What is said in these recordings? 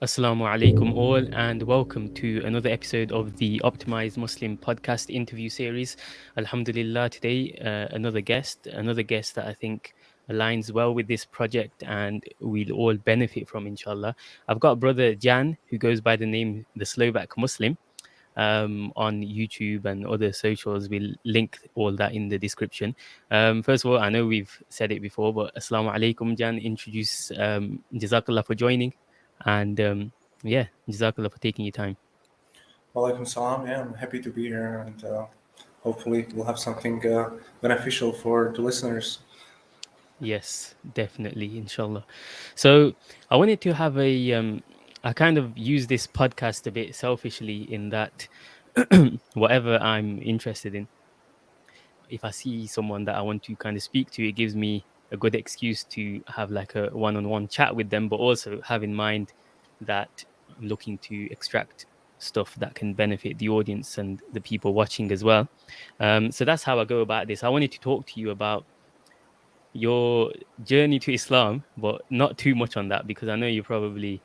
Assalamu alaikum all and welcome to another episode of the Optimized Muslim podcast interview series. Alhamdulillah, today uh, another guest, another guest that I think aligns well with this project and we'll all benefit from inshallah. I've got brother Jan who goes by the name the Slovak Muslim um, on YouTube and other socials. We'll link all that in the description. Um, first of all, I know we've said it before, but Assalamu alaikum Jan, introduce um, Jazakallah for joining. And um, yeah, Jazakallah for taking your time. Walaikum salam. Yeah, I'm happy to be here and uh, hopefully we'll have something uh, beneficial for the listeners. Yes, definitely, inshallah. So I wanted to have a, um, I kind of use this podcast a bit selfishly in that whatever I'm interested in, if I see someone that I want to kind of speak to, it gives me a good excuse to have like a one-on-one chat with them but also have in mind that i'm looking to extract stuff that can benefit the audience and the people watching as well. Um, so that's how i go about this. I wanted to talk to you about your journey to islam but not too much on that because i know you're probably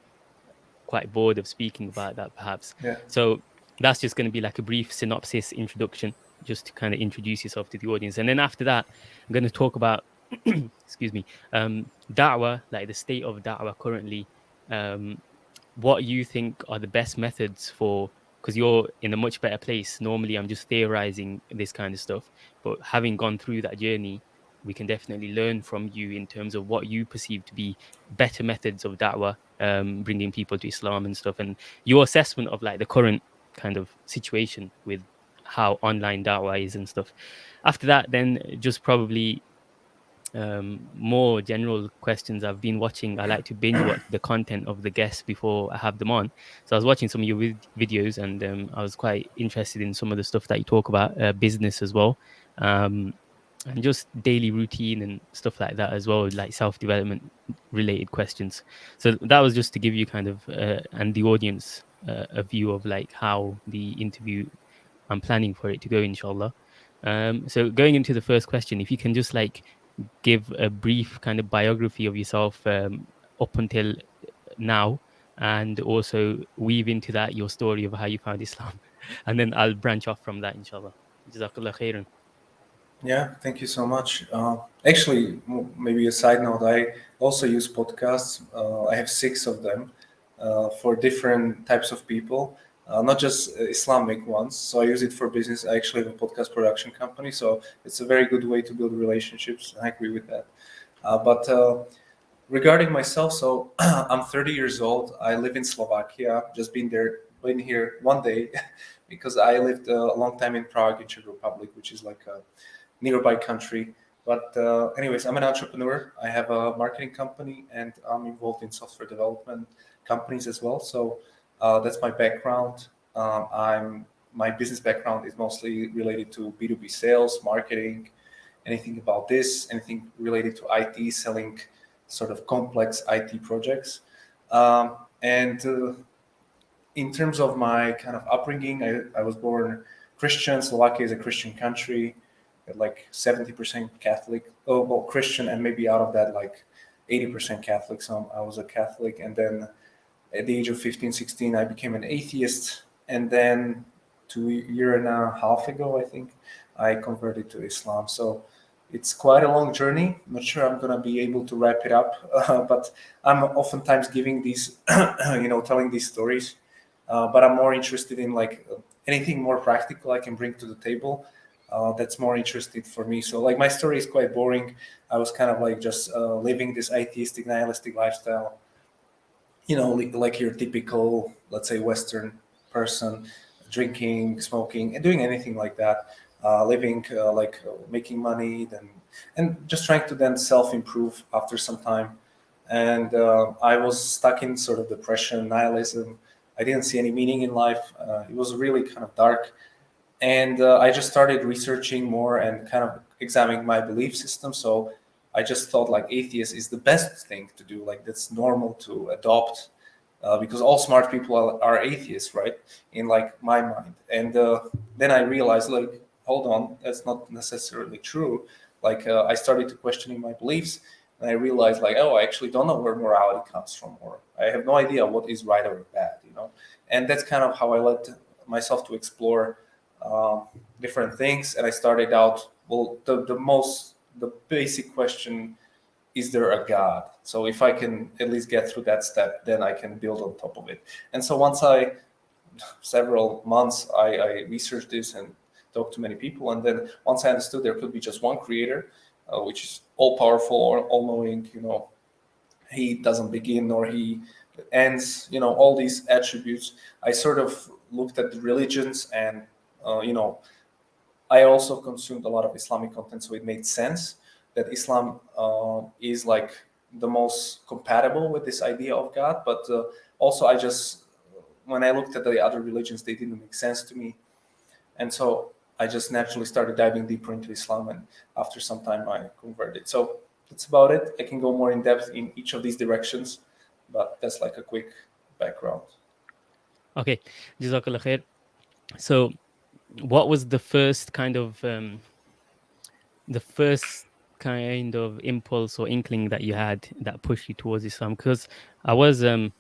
quite bored of speaking about that perhaps. Yeah. so that's just going to be like a brief synopsis introduction just to kind of introduce yourself to the audience. And then after that i'm going to talk about excuse me, um, da'wah, like the state of da'wah currently, um, what you think are the best methods for, because you're in a much better place. Normally, I'm just theorizing this kind of stuff, but having gone through that journey, we can definitely learn from you in terms of what you perceive to be better methods of da'wah, um, bringing people to Islam and stuff, and your assessment of like the current kind of situation with how online da'wah is and stuff. After that, then just probably um, more general questions I've been watching. I like to binge watch the content of the guests before I have them on. So I was watching some of your vid- videos and um, I was quite interested in some of the stuff that you talk about, uh, business as well, um, and just daily routine and stuff like that as well, like self development related questions. So that was just to give you kind of uh, and the audience uh, a view of like how the interview I'm planning for it to go, inshallah. Um, so going into the first question, if you can just like give a brief kind of biography of yourself um, up until now and also weave into that your story of how you found Islam. And then I'll branch off from that, inshallah. Jazakallah khairan. Yeah, thank you so much. Uh, actually, maybe a side note, I also use podcasts. Uh, I have six of them uh, for different types of people uh, not just Islamic ones. So I use it for business. I actually have a podcast production company, so it's a very good way to build relationships. I agree with that. Uh, but uh, regarding myself, so I'm 30 years old. I live in Slovakia. Just been there, been here one day, because I lived a long time in Prague, in Czech Republic, which is like a nearby country. But uh, anyways, I'm an entrepreneur. I have a marketing company, and I'm involved in software development companies as well. So uh, that's my background. Um, I'm my business background is mostly related to B2B sales, marketing, anything about this, anything related to IT, selling sort of complex IT projects. Um, and uh, in terms of my kind of upbringing, I, I was born Christian. Slovakia is a Christian country, like 70% Catholic, oh, well, Christian, and maybe out of that, like 80% Catholic. So I was a Catholic. And then at the age of 15, 16, I became an atheist. And then two year and a half ago, I think, I converted to Islam. So it's quite a long journey. I'm not sure I'm going to be able to wrap it up, uh, but I'm oftentimes giving these, you know, telling these stories. Uh, but I'm more interested in like anything more practical I can bring to the table. Uh, that's more interesting for me. So like my story is quite boring. I was kind of like just uh, living this atheistic, nihilistic lifestyle you know, like your typical, let's say, Western person, drinking, smoking, and doing anything like that, uh, living uh, like uh, making money, then and just trying to then self-improve after some time. And uh, I was stuck in sort of depression, nihilism. I didn't see any meaning in life. Uh, it was really kind of dark. And uh, I just started researching more and kind of examining my belief system. So I just thought like atheist is the best thing to do. Like that's normal to adopt uh, because all smart people are, are, atheists, right? In like my mind. And uh, then I realized like, hold on, that's not necessarily true. Like uh, I started to questioning my beliefs. and I realized like, oh, I actually don't know where morality comes from, or I have no idea what is right or bad, you know. And that's kind of how I let myself to explore um, different things. And I started out well, the the most the basic question is there a God? So if I can at least get through that step, then I can build on top of it. And so once I, several months, I, I researched this and talked to many people. And then once I understood there could be just one creator, uh, which is all powerful or all knowing, you know, he doesn't begin nor he ends, you know, all these attributes. I sort of looked at the religions and, uh, you know, I also consumed a lot of Islamic content, so it made sense that Islam uh, is like the most compatible with this idea of God. But uh, also, I just when I looked at the other religions, they didn't make sense to me, and so I just naturally started diving deeper into Islam. And after some time, I converted. So that's about it. I can go more in depth in each of these directions, but that's like a quick background. Okay, Jazakallah khair. So, what was the first kind of um, the first kind of impulse or inkling that you had that pushed you towards Islam? Because I was, um,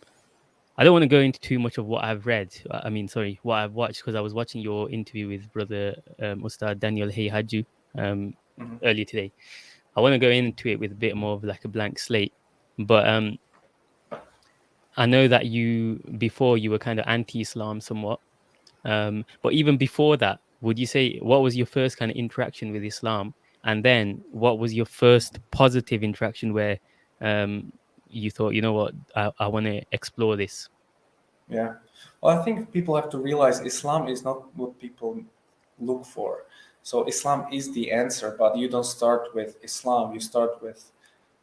I don't want to go into too much of what I've read. I mean, sorry, what I've watched because I was watching your interview with brother um, Ustad Daniel Haqiqatjou um, mm-hmm. earlier today. I want to go into it with a bit more of like a blank slate, but um, I know that you before you were kind of anti-Islam somewhat, um, but even before that, would you say what was your first kind of interaction with Islam? And then what was your first positive interaction where um, you thought, you know what, I, I want to explore this? Yeah. Well, I think people have to realize Islam is not what people look for. So Islam is the answer, but you don't start with Islam. You start with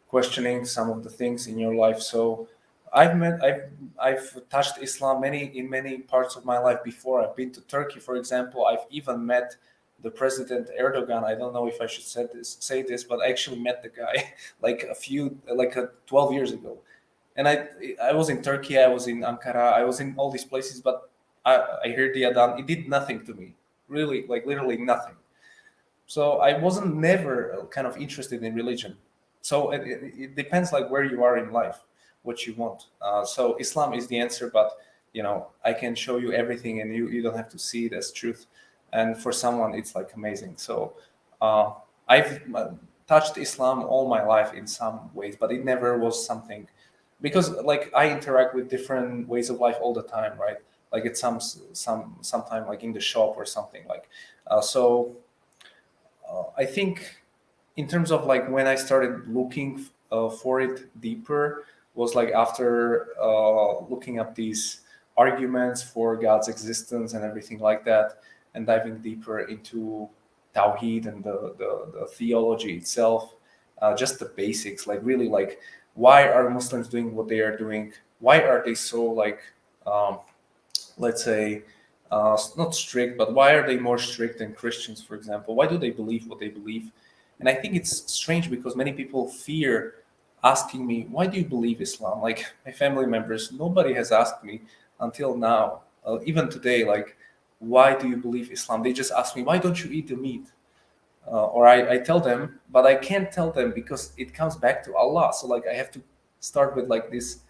questioning some of the things in your life. So I've met, I've, I've touched Islam many in many parts of my life before. I've been to Turkey, for example. I've even met the president Erdogan. I don't know if I should say this, say this, but I actually met the guy like a few, like a 12 years ago. And I, I was in Turkey, I was in Ankara, I was in all these places, but I, I heard the Adhan. It did nothing to me, really, like literally nothing. So I wasn't never kind of interested in religion. So it, it, it depends like where you are in life, what you want. Uh, so Islam is the answer, but you know I can show you everything, and you you don't have to see it as truth. And for someone it's like amazing. So uh, i've uh, touched islam all my life in some ways but it never was something because like i interact with different ways of life all the time right? Like it's some some sometime like in the shop or something like uh, so uh, i think in terms of like when i started looking uh, for it deeper was like after uh, looking up these arguments for god's existence and everything like that and diving deeper into Tawheed and the, the, the theology itself, uh, just the basics, like really like why are Muslims doing what they are doing? Why are they so like, um, let's say, uh, not strict, but why are they more strict than Christians, for example? Why do they believe what they believe? And I think it's strange because many people fear asking me, why do you believe Islam? Like my family members, nobody has asked me until now, uh, even today, like, why do you believe Islam? They just ask me, why don't you eat the meat? Uh, or I, I tell them, but I can't tell them because it comes back to Allah. So like I have to start with like this,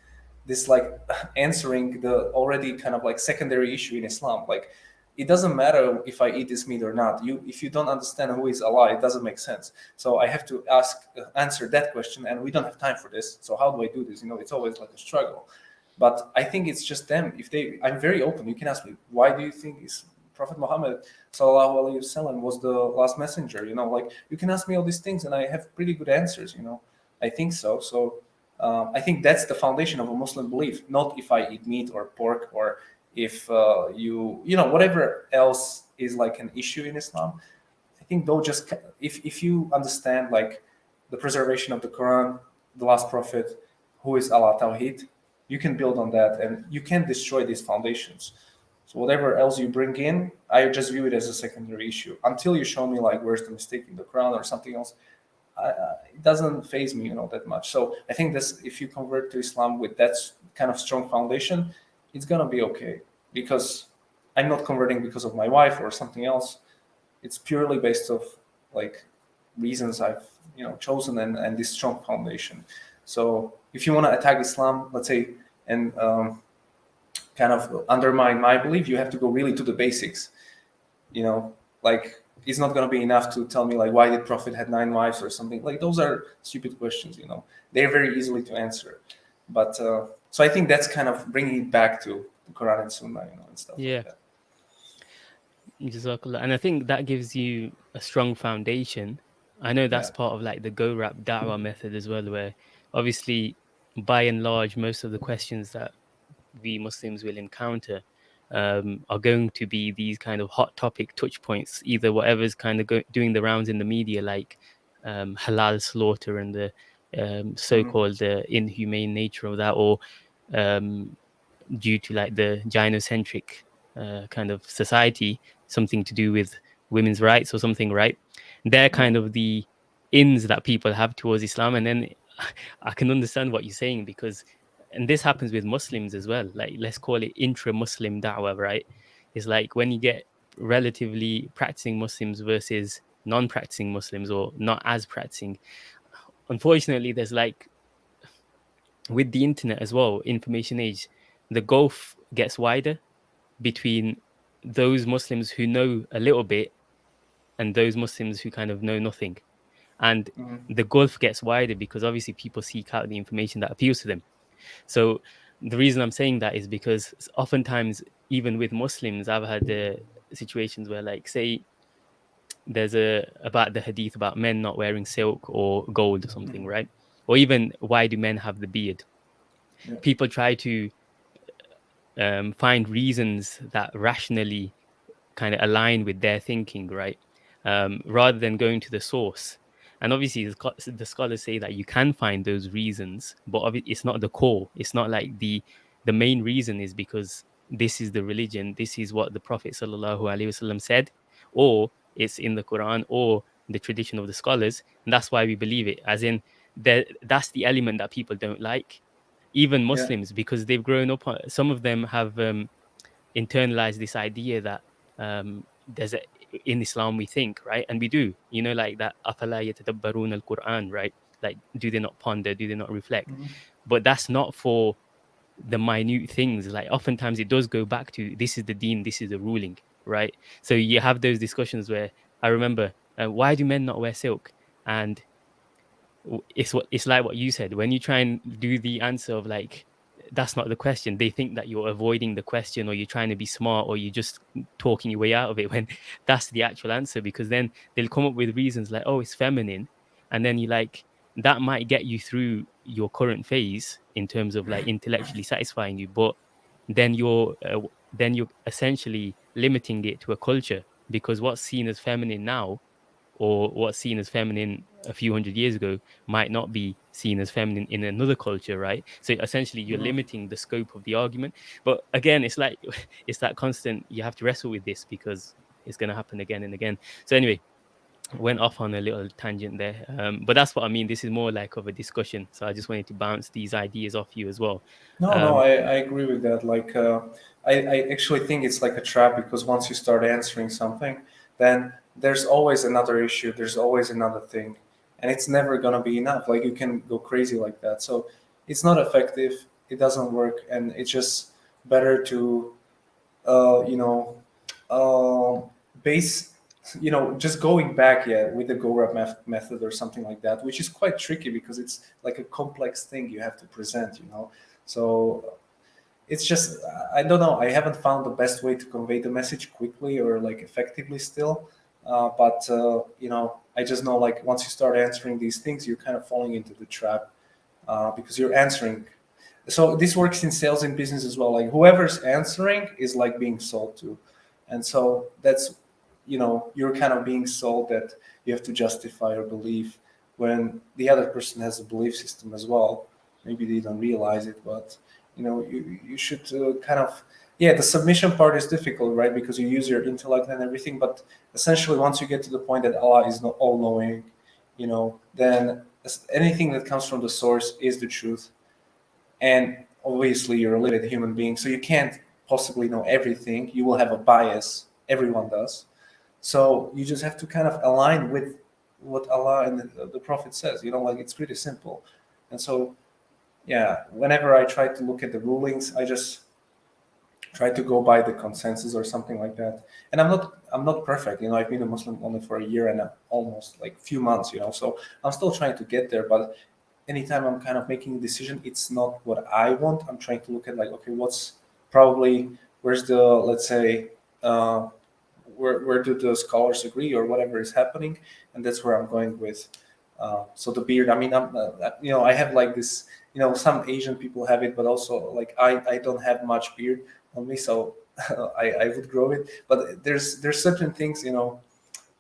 this like answering the already kind of like secondary issue in Islam. Like it doesn't matter if I eat this meat or not. You, if you don't understand who is Allah, it doesn't make sense. So I have to ask, uh, answer that question, and we don't have time for this. So how do I do this? You know, it's always like a struggle. But I think it's just them. If they, I'm very open. You can ask me, why do you think is Prophet Muhammad sallallahu wasallam was the last messenger? You know, like you can ask me all these things, and I have pretty good answers. You know, I think so. So um, I think that's the foundation of a Muslim belief. Not if I eat meat or pork or if uh, you, you know, whatever else is like an issue in Islam. I think though, just if if you understand like the preservation of the Quran, the last prophet, who is Allah Tawheed, you can build on that and you can destroy these foundations. So whatever else you bring in, I just view it as a secondary issue until you show me like where's the mistake in the Quran or something else. uh, it doesn't faze me, you know, that much. So I think this, if you convert to Islam with that kind of strong foundation, it's gonna be okay because I'm not converting because of my wife or something else. It's purely based off like reasons I've you know chosen and, and this strong foundation. So if you want to attack Islam, let's say, and um, kind of undermine my belief, you have to go really to the basics. You know, like it's not going to be enough to tell me like why did Prophet had nine wives or something. Like those are stupid questions. You know, they're very easily to answer. But uh, so I think that's kind of bringing it back to the Quran and Sunnah, you know, and stuff. Yeah. Like Jazakallah. And I think that gives you a strong foundation. I know that's Yeah. part of like the go rap da'wah method as well, where obviously by and large most of the questions that we Muslims will encounter um, are going to be these kind of hot topic touch points, either whatever's kind of go- doing the rounds in the media, like um, halal slaughter and the um, so-called uh, inhumane nature of that, or um, due to like the gynocentric uh, kind of society, something to do with women's rights or something, right? They're kind of the ins that people have towards Islam, and then I can understand what you're saying because, and this happens with Muslims as well. Like let's call it intra-Muslim da'wah, right? It's like when you get relatively practicing Muslims versus non-practicing Muslims or not as practicing. Unfortunately, there's like with the internet as well, information age, the gulf gets wider between those Muslims who know a little bit and those Muslims who kind of know nothing. And Mhm. the gulf gets wider because obviously people seek out the information that appeals to them. So the reason I'm saying that is because oftentimes, even with Muslims, I've had uh, situations where, like, say, there's a about the hadith about men not wearing silk or gold or something, right? Or even why do men have the beard? Yeah. People try to um, find reasons that rationally kind of align with their thinking, right? Um, rather than going to the source. And obviously, the, the scholars say that you can find those reasons, but it's not the core. It's not like the the main reason is because this is the religion, this is what the Prophet sallallahu alaihi wasallam said, or it's in the Quran or the tradition of the scholars. And that's why we believe it, as in that's the element that people don't like, even Muslims, yeah. because they've grown up, some of them have um, internalized this idea that um, there's a, in Islam we think, right? And we do, you know, like that, afala yatadabbarun al-Quran, right? Like, do they not ponder? Do they not reflect? Mm -hmm. But that's not for the minute things. Like oftentimes it does go back to this is the deen, this is the ruling right? So you have those discussions where I remember, uh, why do men not wear silk? And it's what it's like what you said when you try and do the answer of like that's not the question they think that you're avoiding the question or you're trying to be smart or you're just talking your way out of it when that's the actual answer because then they'll come up with reasons like oh it's feminine and then you like that might get you through your current phase in terms of like intellectually satisfying you but then you're uh, then you're essentially limiting it to a culture because what's seen as feminine now or what's seen as feminine a few hundred years ago might not be seen as feminine in another culture right? So essentially you're Mhm. limiting the scope of the argument. But again it's like it's that constant you have to wrestle with this because it's going to happen again and again. So anyway went off on a little tangent there. Um, but that's what i mean. This is more like of a discussion. So i just wanted to bounce these ideas off you as well. No, no, Um, I, I agree with that. Like, uh, I, I actually think it's like a trap because once you start answering something, then there's always another issue, there's always another thing, and it's never gonna be enough. Like, you can go crazy like that. So, it's not effective, it doesn't work, and it's just better to, uh, you know, uh, base, you know, just going back, yeah, with the meth- method or something like that, which is quite tricky because it's like a complex thing you have to present, you know. So it's just I don't know. I haven't found the best way to convey the message quickly or like effectively still. Uh, but uh, you know, I just know like once you start answering these things, you're kind of falling into the trap uh, because you're answering. So this works in sales and business as well. Like whoever's answering is like being sold to, and so that's you know you're kind of being sold that you have to justify your belief when the other person has a belief system as well. Maybe they don't realize it but you know you, you should uh, kind of yeah the submission part is difficult right? Because you use your intellect and everything but essentially once you get to the point that allah is not all knowing you know then anything that comes from the source is the truth. And obviously you're a limited human being so you can't possibly know everything. You will have a bias. Everyone does so you just have to kind of align with what Allah and the, the Prophet says. You know, like it's pretty simple. And so, yeah, whenever I try to look at the rulings, I just try to go by the consensus or something like that. And I'm not I'm not perfect. You know, I've been a Muslim only for a year and a, almost like few months. You know, so I'm still trying to get there. But anytime I'm kind of making a decision, it's not what I want. I'm trying to look at like, okay, what's probably where's the let's say uh, where where do the scholars agree or whatever is happening, and that's where I'm going with. Uh, so the beard, I mean, I'm, uh, you know, I have like this, you know, some Asian people have it, but also like I, I don't have much beard on me, so I, I would grow it. But there's there's certain things, you know,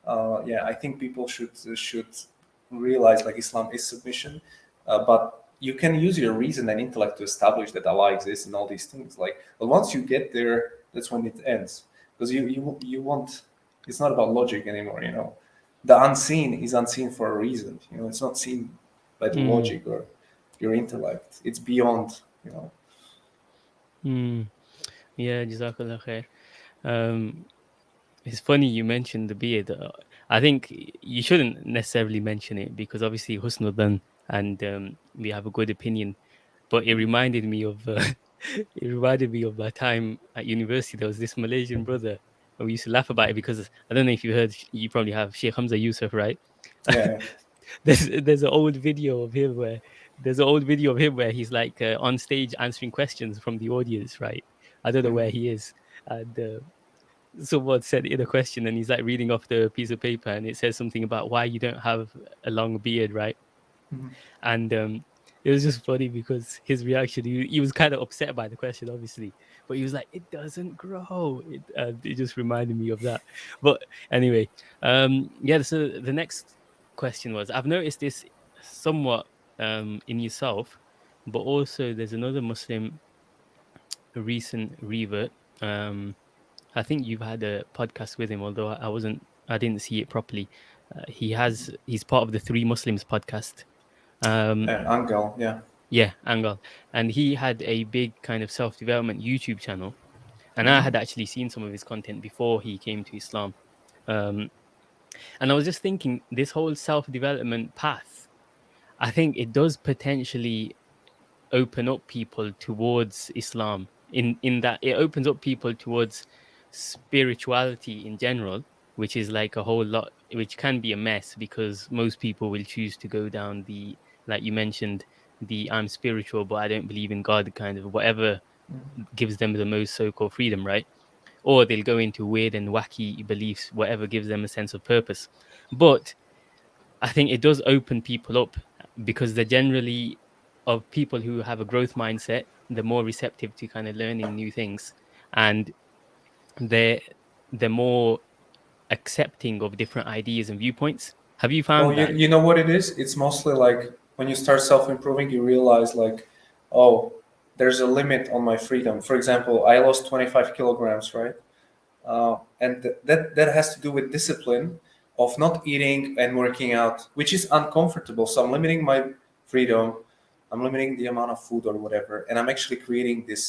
uh, yeah, I think people should should realize like Islam is submission, uh, but you can use your reason and intellect to establish that Allah exists and all these things. Like, but once you get there, that's when it ends because you you you want. It's not about logic anymore, you know. The unseen is unseen for a reason. You know, it's not seen by the mm. logic or your intellect. It's beyond, you know. Mm. Yeah, Jazakallah khair. Um, it's funny you mentioned the beard. I think you shouldn't necessarily mention it because obviously husnul dhan and um, we have a good opinion. But it reminded me of uh, it reminded me of my time at university. There was this Malaysian brother, and we used to laugh about it because I don't know if you heard. You probably have Sheikh Hamza Yusuf, right? Yeah. there's there's an old video of him where there's an old video of him where he's like uh, on stage answering questions from the audience, right? I don't know where he is. And uh, someone said in a question, and he's like reading off the piece of paper, and it says something about why you don't have a long beard, right? Mm-hmm. And um, it was just funny because his reaction, he, he was kind of upset by the question, obviously, but he was like, "It doesn't grow." It, uh, it just reminded me of that. But anyway, um, yeah. So the next question was, I've noticed this somewhat um, in yourself, but also there's another Muslim recent revert. Um, I think you've had a podcast with him, although I wasn't, I didn't see it properly. Uh, he has, he's part of the Three Muslims podcast. Um, uh, Angel, yeah. Yeah, Angel. And he had a big kind of self development YouTube channel. And I had actually seen some of his content before he came to Islam. Um, and I was just thinking, this whole self development path, I think it does potentially open up people towards Islam in in that it opens up people towards spirituality in general which is like a whole lot which can be a mess because most people will choose to go down the like you mentioned the i'm spiritual but i don't believe in god kind of whatever mm-hmm. gives them the most so-called freedom right? Or they'll go into weird and wacky beliefs whatever gives them a sense of purpose. But i think it does open people up because they're generally of people who have a growth mindset they're more receptive to kind of learning new things. And they're they're more accepting of different ideas and viewpoints. Have you found well, you, you know what it is? It's mostly like when you start self-improving you realize like oh there's a limit on my freedom. For example i lost 25 kilograms right? Uh, and th- that that has to do with discipline of not eating and working out which is uncomfortable. So i'm limiting my freedom. I'm limiting the amount of food or whatever, and I'm actually creating this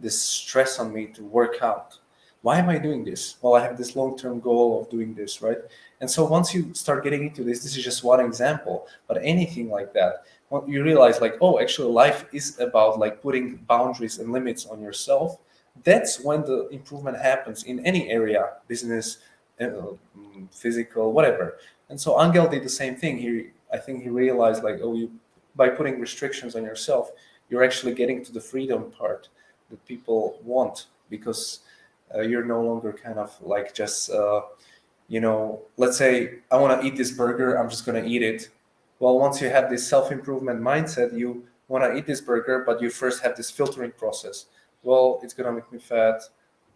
this stress on me to work out. Why am I doing this? Well, I have this long-term goal of doing this, right? And so once you start getting into this, this is just one example, but anything like that, you realize like, oh, actually life is about like putting boundaries and limits on yourself. That's when the improvement happens in any area, business, uh, physical, whatever. And so Angel did the same thing. He, I think he realized like, oh, you by putting restrictions on yourself, you're actually getting to the freedom part that people want because uh, you're no longer kind of like just, uh, you know, let's say I want to eat this burger, I'm just going to eat it. Well, once you have this self improvement mindset, you want to eat this burger, but you first have this filtering process. Well, it's going to make me fat.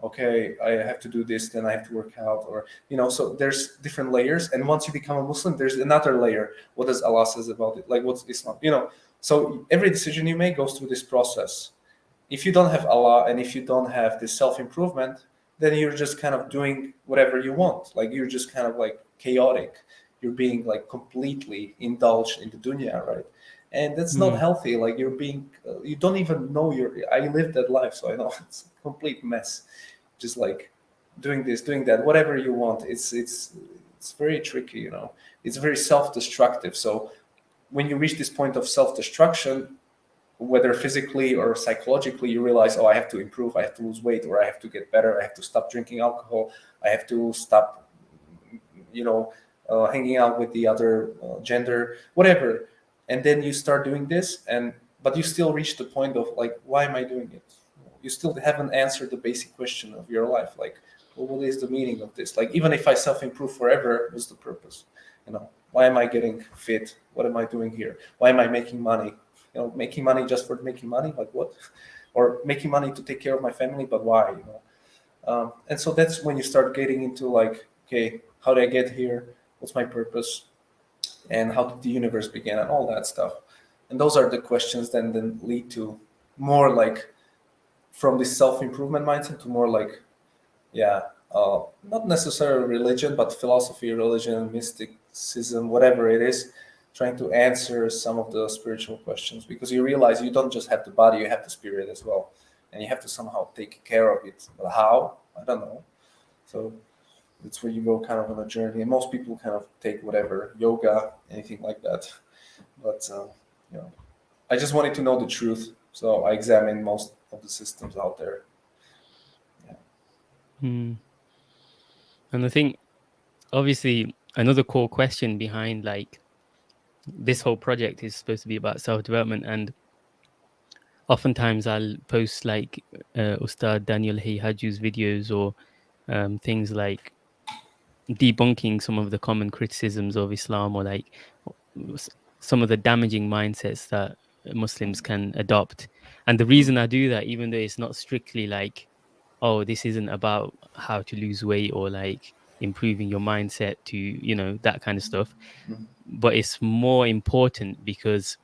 Okay, I have to do this, then I have to work out, or you know. So there's different layers, and once you become a Muslim, there's another layer. What does Allah says about it? Like what's Islam? You know. So every decision you make goes through this process if you don't have Allah and if you don't have this self improvement, then you're just kind of doing whatever you want. Like you're just kind of like chaotic. You're being like completely indulged in the dunya, right? And that's mm. not hmm. healthy. Like you're being, uh, you don't even know your. I lived that life, so I know it's a complete mess. Just like doing this, doing that, whatever you want. It's it's it's very tricky you know it's very self-destructive so when you reach this point of self-destruction whether physically or psychologically you realize oh i have to improve i have to lose weight or i have to get better i have to stop drinking alcohol i have to stop you know uh, hanging out with the other uh, gender whatever. And then you start doing this and but you still reach the point of like why am i doing it? You still haven't answered the basic question of your life like well, what is the meaning of this? Like even if i self-improve forever what's the purpose? You know why am i getting fit? What am i doing here? Why am i making money you know making money just for making money like what? Or making money to take care of my family but why you know? Um, and so that's when you start getting into like okay how did i get here? What's my purpose? And how did the universe begin and all that stuff? And those are the questions then then lead to more like from this self-improvement mindset to more like yeah uh, not necessarily religion but philosophy religion mysticism whatever it is trying to answer some of the spiritual questions because you realize you don't just have the body you have the spirit as well and you have to somehow take care of it. But how? I don't know. So that's where you go kind of on a journey and most people kind of take whatever yoga anything like that. But uh, you know i just wanted to know the truth so i examined most of the systems out there. Yeah. Hmm. and i think obviously another core question behind like this whole project is supposed to be about self-development and oftentimes i'll post like uh, ustad daniel Haqiqatjou's videos or um, things like debunking some of the common criticisms of Islam or like some of the damaging mindsets that Muslims can adopt. And the reason I do that, even though it's not strictly like, oh, this isn't about how to lose weight or like improving your mindset to, you know, that kind of stuff, mm-hmm. but it's more important because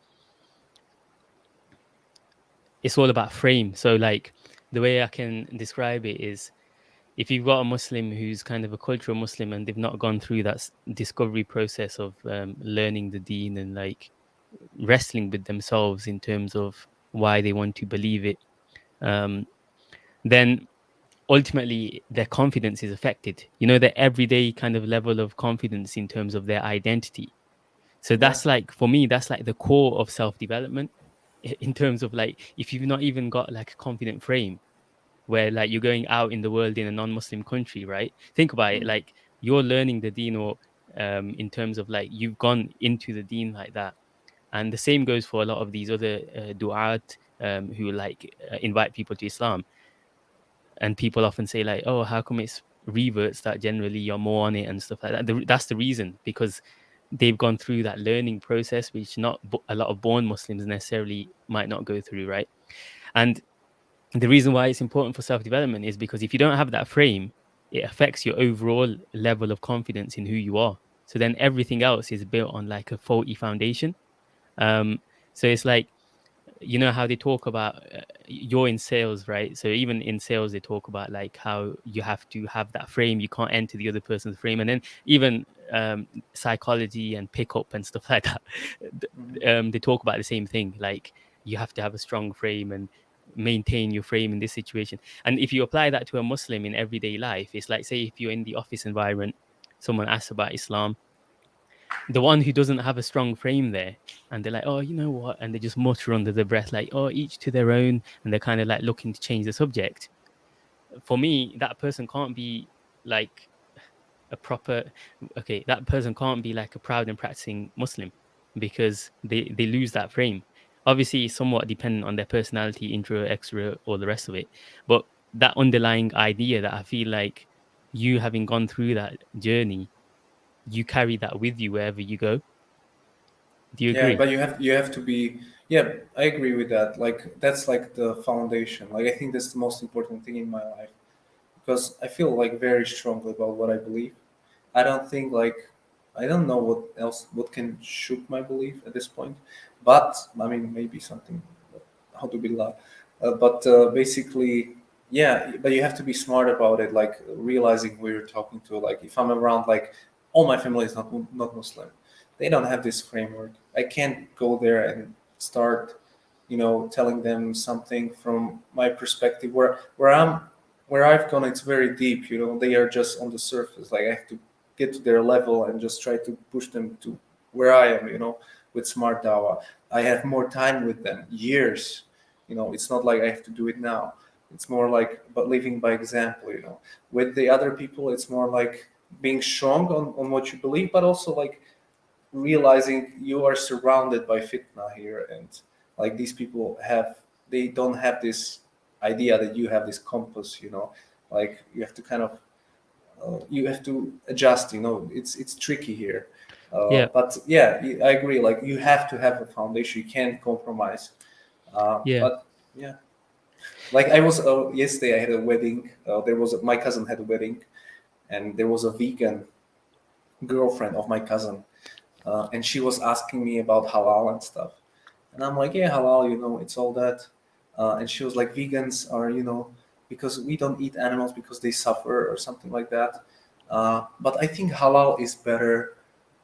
it's all about frame. So, like, the way I can describe it is if you've got a Muslim who's kind of a cultural Muslim and they've not gone through that discovery process of um, learning the deen and like wrestling with themselves in terms of why they want to believe it, um, then ultimately their confidence is affected. You know, their everyday kind of level of confidence in terms of their identity. So that's like, for me, that's like the core of self development in terms of like, if you've not even got like a confident frame, where like you're going out in the world in a non-Muslim country, right? Think about it, mm. like you're learning the deen or um, in terms of like you've gone into the deen like that. And the same goes for a lot of these other uh, du'at um, who like uh, invite people to Islam. And people often say like, oh, how come it's reverts that generally you're more on it and stuff like that. That's the reason because they've gone through that learning process, which not a lot of born Muslims necessarily might not go through, right? And the reason why it's important for self-development is because if you don't have that frame it affects your overall level of confidence in who you are so then everything else is built on like a faulty foundation um, so it's like you know how they talk about uh, you're in sales right so even in sales they talk about like how you have to have that frame you can't enter the other person's frame and then even um, psychology and pickup and stuff like that mm-hmm. um, they talk about the same thing like you have to have a strong frame and maintain your frame in this situation. And if you apply that to a Muslim in everyday life, it's like, say, if you're in the office environment, someone asks about Islam, the one who doesn't have a strong frame there, and they're like, oh, you know what? And they just mutter under their breath, like, oh, each to their own. And they're kind of like looking to change the subject. For me, that person can't be like a proper, okay, that person can't be like a proud and practicing Muslim because they, they lose that frame obviously somewhat dependent on their personality, intro, extra, or the rest of it. But that underlying idea that I feel like you having gone through that journey, you carry that with you wherever you go. Do you agree? Yeah, but you have you have to be yeah, I agree with that. Like that's like the foundation. Like I think that's the most important thing in my life. Because I feel like very strongly about what I believe. I don't think like I don't know what else what can shoot my belief at this point. But I mean, maybe something how to build up. Uh, but uh, basically, yeah. But you have to be smart about it, like realizing who you're talking to. Like if I'm around, like all my family is not not Muslim, they don't have this framework. I can't go there and start, you know, telling them something from my perspective where where I'm where I've gone. It's very deep. You know, they are just on the surface. Like I have to get to their level and just try to push them to where I am, you know, with smart dawa. I have more time with them, years. You know, it's not like I have to do it now. It's more like but living by example, you know. With the other people, it's more like being strong on, on what you believe, but also like realizing you are surrounded by fitna here and like these people have they don't have this idea that you have this compass you know? Like you have to kind of uh, you have to adjust you know? It's it's tricky here. Uh, Yeah. but yeah i agree like you have to have a foundation you can't compromise. Uh, Yeah. but yeah. Like i was uh, yesterday i had a wedding uh, there was a, my cousin had a wedding and there was a vegan girlfriend of my cousin uh, and she was asking me about halal and stuff. And i'm like yeah halal you know it's all that. Uh, and she was like vegans are you know because we don't eat animals because they suffer or something like that. Uh, but i think halal is better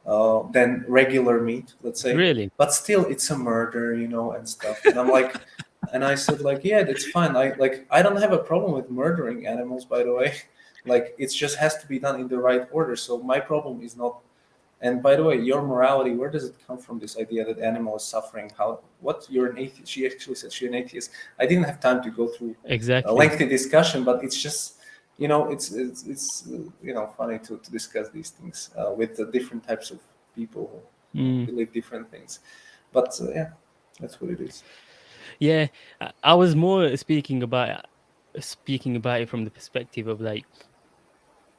uh, than regular meat let's say. Really? but still it's a murder you know and stuff. And i'm like and i said like yeah that's fine. I like i don't have a problem with murdering animals by the way like it just has to be done in the right order. So my problem is not and by the way your morality where does it come from this idea that animal is suffering? How what you're an atheist she actually said she's an atheist. I didn't have time to go through exactly. a lengthy discussion but it's just you know it's it's, it's you know funny to, to discuss these things uh, with the different types of people who Mm. believe different things. But uh, yeah that's what it is. Yeah, I- I was more speaking about speaking about it from the perspective of like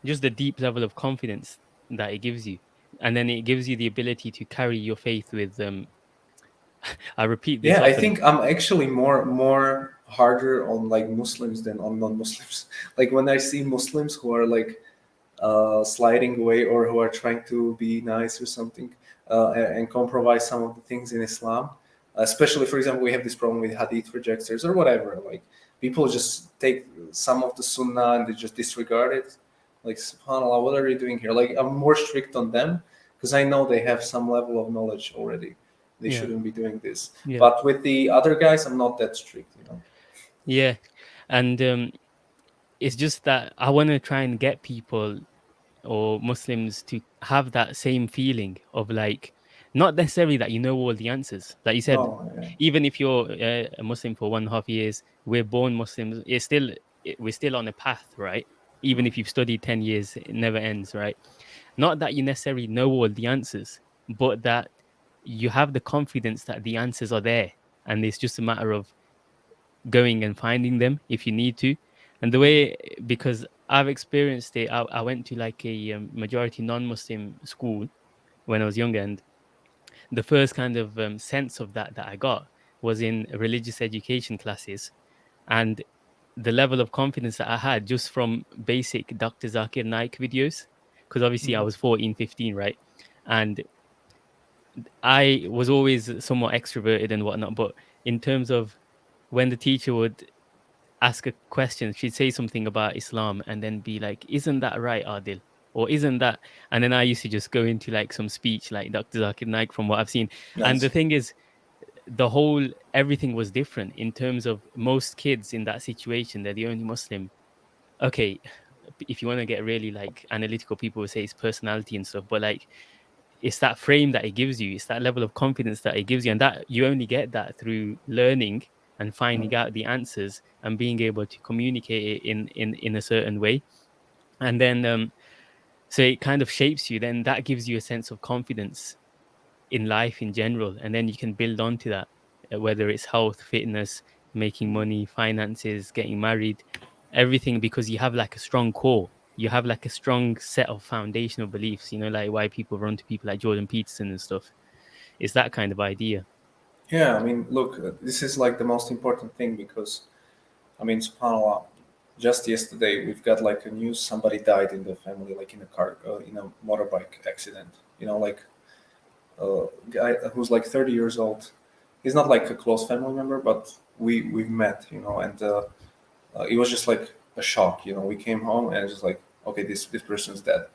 just the deep level of confidence that it gives you, and then it gives you the ability to carry your faith with. Um, I repeat this. yeah i think i'm actually more more harder on like muslims than on non-muslims like when i see muslims who are like uh, sliding away or who are trying to be nice or something uh, and, and compromise some of the things in islam especially for example we have this problem with hadith rejectors or whatever like people just take some of the sunnah and they just disregard it like subhanallah what are you doing here like i'm more strict on them because i know they have some level of knowledge already they Yeah. shouldn't be doing this Yeah. but with the other guys i'm not that strict you know Yeah, and um, it's just that I want to try and get people or Muslims to have that same feeling of like, not necessarily that you know all the answers. Like you said, Oh, yeah. even if you're uh, a Muslim for one and a half years, we're born Muslims. It's still it, we're still on a path, right? Even if you've studied ten years, it never ends, right? Not that you necessarily know all the answers, but that you have the confidence that the answers are there, and it's just a matter of going and finding them if you need to. And the way, because I've experienced it, I, I went to like a um, majority non-Muslim school when I was younger, and the first kind of um, sense of that that I got was in religious education classes, and the level of confidence that I had just from basic Dr. Zakir Naik videos, because obviously I Mhm. was 14, 15, right? And I was always somewhat extroverted and whatnot, but in terms of when the teacher would ask a question, she'd say something about Islam and then be like, Isn't that right, Adil? Or isn't that? And then I used to just go into like some speech like Dr. Zakir Naik from what I've seen. And the thing is, the whole everything was different in terms of most kids in that situation, they're the only Muslim. Okay, if you want to get really like analytical, people will say it's personality and stuff, but like it's that frame that it gives you, it's that level of confidence that it gives you, and that you only get that through learning and finding out the answers and being able to communicate it in in in a certain way, and then um, so it kind of shapes you. Then that gives you a sense of confidence in life in general, and then you can build onto that, uh, whether it's health, fitness, making money, finances, getting married, everything, because you have like a strong core. You have like a strong set of foundational beliefs. You know, like why people run to people like Jordan Peterson and stuff. It's that kind of idea. Yeah, I mean, look, uh, this is like the most important thing because, I mean, subhanAllah, just yesterday we've got like a news somebody died in the family, like in a car, uh, in a motorbike accident. You know, like a guy who's like 30 years old. He's not like a close family member, but we we've met, you know, and uh, uh, it was just like a shock. You know, we came home and it's just like, okay, this this person's dead,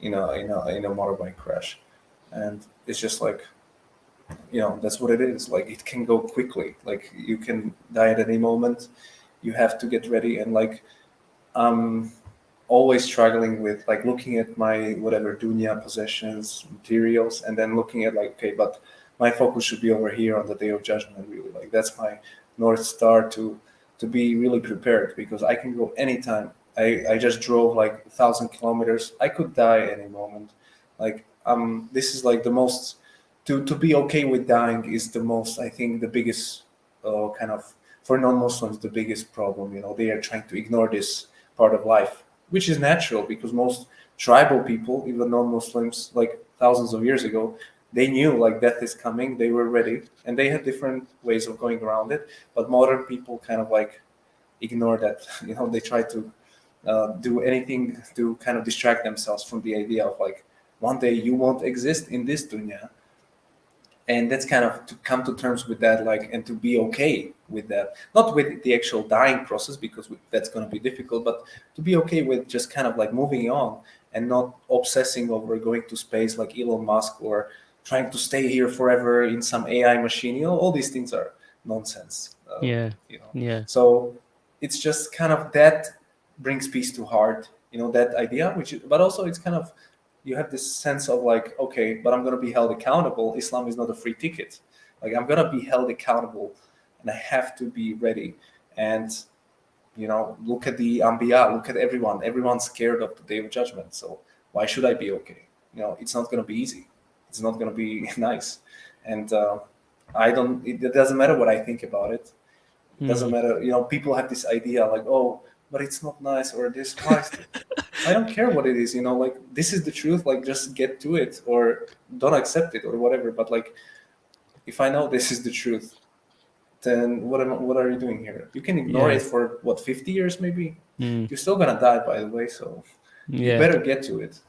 you know, in a in a motorbike crash, and it's just like you know that's what it is like it can go quickly like you can die at any moment you have to get ready and like um always struggling with like looking at my whatever dunya possessions, materials, and then looking at like okay, but my focus should be over here on the day of judgment. Really, like that's my north star to to be really prepared because I can go anytime. I, I just drove like a thousand kilometers. I could die any moment. Like um, this is like the most to to be okay with dying is the most. I think the biggest uh, kind of for non-Muslims the biggest problem. You know, they are trying to ignore this part of life, which is natural because most tribal people, even non-Muslims, like thousands of years ago, they knew like death is coming. They were ready, and they had different ways of going around it. But modern people kind of like ignore that. You know, they try to uh, do anything to kind of distract themselves from the idea of like one day you won't exist in this dunya and that's kind of to come to terms with that like and to be okay with that. Not with the actual dying process because that's going to be difficult but to be okay with just kind of like moving on and not obsessing over going to space like elon musk or trying to stay here forever in some ai machine. You know all these things are nonsense uh, yeah. you know. Yeah. So it's just kind of that brings peace to heart you know that idea which but also it's kind of you have this sense of like, okay, but I'm going to be held accountable. Islam is not a free ticket. Like I'm going to be held accountable and I have to be ready. And, you know, look at the Anbiya, look at everyone. Everyone's scared of the day of judgment. So why should I be okay? You know, it's not going to be easy. It's not going to be nice. And uh, I don't, it, it, doesn't matter what I think about it. It doesn't mm. matter. You know, people have this idea like, oh, but it's not nice or this I don't care what it is, you know, like this is the truth, like just get to it or don't accept it or whatever. But like if I know this is the truth, then what am what are you doing here? You can ignore yeah. it for what 50 years maybe. Mm. You're still gonna die by the way, so yeah. you better get to it.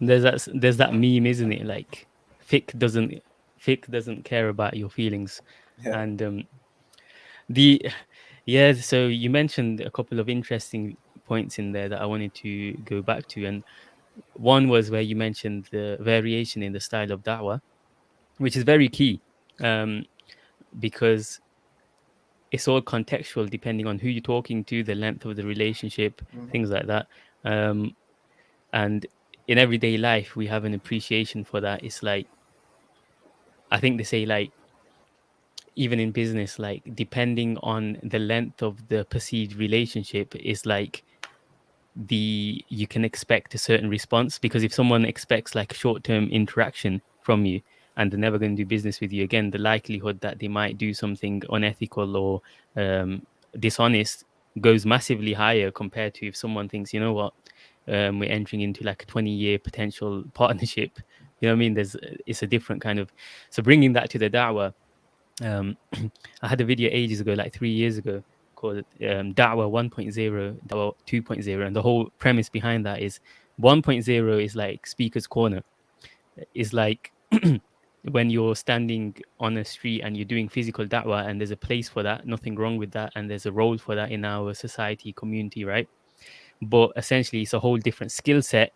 There's that there's that meme, isn't it? Like fiqh doesn't fiqh doesn't care about your feelings. Yeah. And um the yeah, so you mentioned a couple of interesting points in there that I wanted to go back to. And one was where you mentioned the variation in the style of da'wah, which is very key um, because it's all contextual depending on who you're talking to, the length of the relationship, mm-hmm. things like that. Um, and in everyday life, we have an appreciation for that. It's like, I think they say, like, even in business, like depending on the length of the perceived relationship, is like the you can expect a certain response because if someone expects like short-term interaction from you and they're never going to do business with you again, the likelihood that they might do something unethical or um, dishonest goes massively higher compared to if someone thinks, you know what, um, we're entering into like a 20 year potential partnership. You know what I mean? There's it's a different kind of so bringing that to the da'wah um, I had a video ages ago, like three years ago, called um, Da'wah 1.0, Da'wah 2.0, and the whole premise behind that is 1.0 is like speaker's corner. Is like when you're standing on a street and you're doing physical da'wah, and there's a place for that, nothing wrong with that, and there's a role for that in our society, community, right? But essentially, it's a whole different skill set,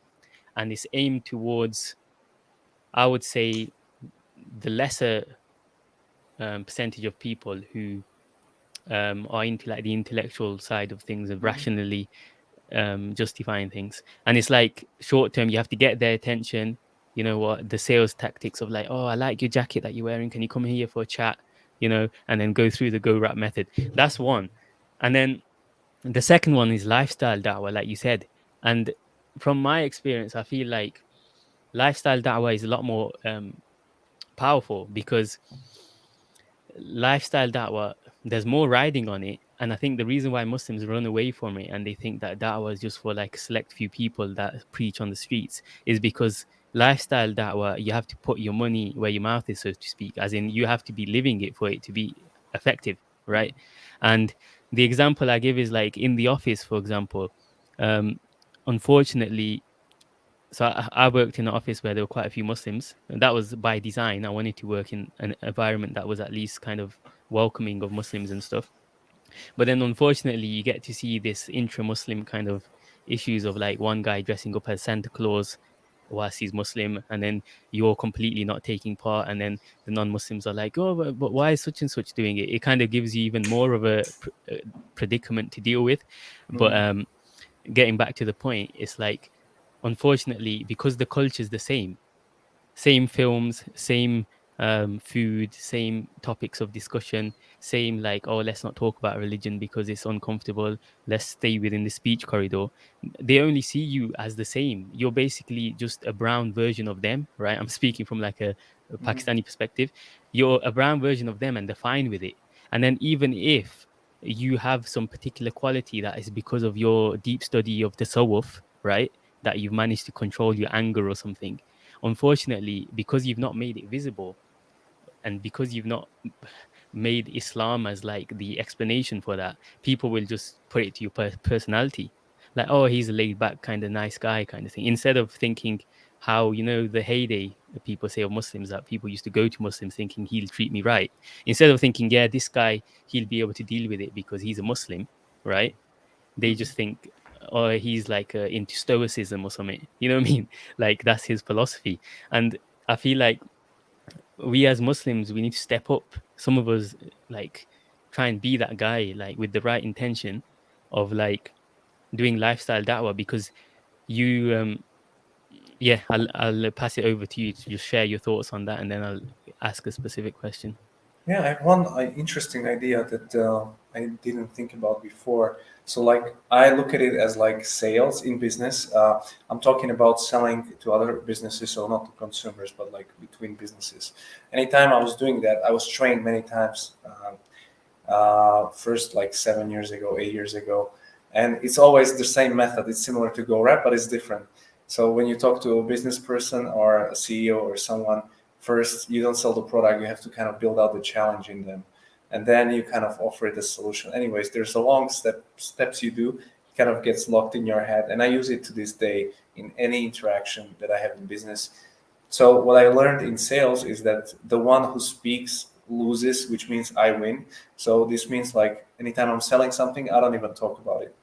and it's aimed towards, I would say, the lesser um, percentage of people who um, are into like the intellectual side of things of mm-hmm. rationally um, justifying things. And it's like short term, you have to get their attention. You know what? The sales tactics of like, oh, I like your jacket that you're wearing. Can you come here for a chat? You know, and then go through the go rap method. That's one. And then the second one is lifestyle da'wah, like you said. And from my experience, I feel like lifestyle da'wah is a lot more um, powerful because lifestyle da'wah, there's more riding on it. And I think the reason why Muslims run away from it and they think that da'wah is just for like select few people that preach on the streets is because lifestyle da'wah, you have to put your money where your mouth is, so to speak, as in you have to be living it for it to be effective, right? And the example I give is like in the office, for example, um, unfortunately, so I, I, worked in an office where there were quite a few Muslims, and that was by design. I wanted to work in an environment that was at least kind of welcoming of Muslims and stuff. But then, unfortunately, you get to see this intra-Muslim kind of issues of like one guy dressing up as Santa Claus whilst he's Muslim, and then you're completely not taking part, and then the non-Muslims are like, "Oh, but, but why is such and such doing it?" It kind of gives you even more of a, pr- a predicament to deal with. Mm. But um, getting back to the point, it's like, unfortunately, because the culture is the same, same films, same um, food, same topics of discussion, same like, oh, let's not talk about religion because it's uncomfortable. Let's stay within the speech corridor. They only see you as the same. You're basically just a brown version of them, right? I'm speaking from like a, a mm-hmm. Pakistani perspective. You're a brown version of them and they're fine with it. And then even if you have some particular quality that is because of your deep study of the tasawwuf, right? That you've managed to control your anger or something. Unfortunately, because you've not made it visible, and because you've not made Islam as like the explanation for that, people will just put it to your per- personality, like oh he's a laid back kind of nice guy kind of thing, instead of thinking how you know the heyday people say of Muslims that people used to go to Muslims thinking he'll treat me right, instead of thinking yeah this guy he'll be able to deal with it because he's a Muslim, right? They mm-hmm. just think oh he's like uh, into stoicism or something, you know what I mean? Like that's his philosophy, and I feel like we as Muslims, we need to step up. Some of us like try and be that guy, like with the right intention of like doing lifestyle da'wah because you um yeah, I'll I'll pass it over to you to just share your thoughts on that and then I'll ask a specific question. Yeah, I have one uh, interesting idea that uh, I didn't think about before. So, like, I look at it as like sales in business. Uh, I'm talking about selling to other businesses, so not to consumers, but like between businesses. Anytime I was doing that, I was trained many times. Um, uh, first, like seven years ago, eight years ago, and it's always the same method. It's similar to GoRap, but it's different. So when you talk to a business person or a CEO or someone first you don't sell the product you have to kind of build out the challenge in them and then you kind of offer it a solution. Anyways there's a long step steps you do it kind of gets locked in your head and i use it to this day in any interaction that i have in business. So what i learned in sales is that the one who speaks loses which means i win. So this means like anytime i'm selling something i don't even talk about it.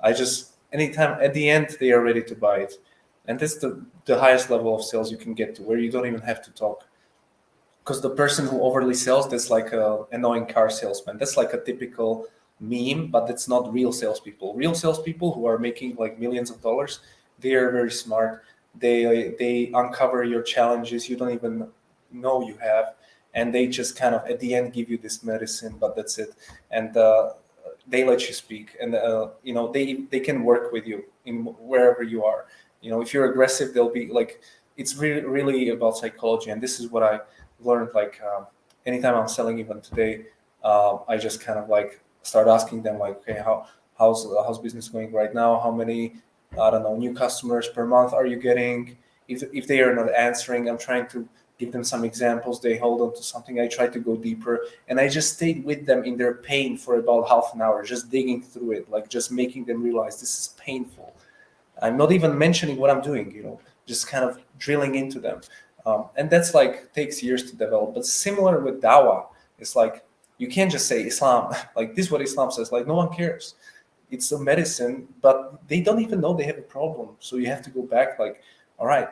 I just anytime at the end they are ready to buy it. And that's the, the highest level of sales you can get to where you don't even have to talk because the person who overly sells that's like a annoying car salesman. That's like a typical meme but it's not real salespeople. Real salespeople who are making like millions of dollars they are very smart. They they uncover your challenges you don't even know you have and they just kind of at the end give you this medicine but that's it. And uh, they let you speak and uh, you know they they can work with you in wherever you are. You know if you're aggressive they'll be like it's really really about psychology and this is what i learned like um, anytime i'm selling even today uh, i just kind of like start asking them like okay how how's how's business going right now? How many i don't know new customers per month are you getting? If, if they are not answering i'm trying to give them some examples. They hold on to something. I try to go deeper and i just stayed with them in their pain for about half an hour just digging through it like just making them realize this is painful. I'm not even mentioning what I'm doing, you know, just kind of drilling into them. Um, and that's like takes years to develop. But similar with Dawa, it's like you can't just say Islam, like this is what Islam says, like no one cares. It's a medicine, but they don't even know they have a problem. So you have to go back, like, all right,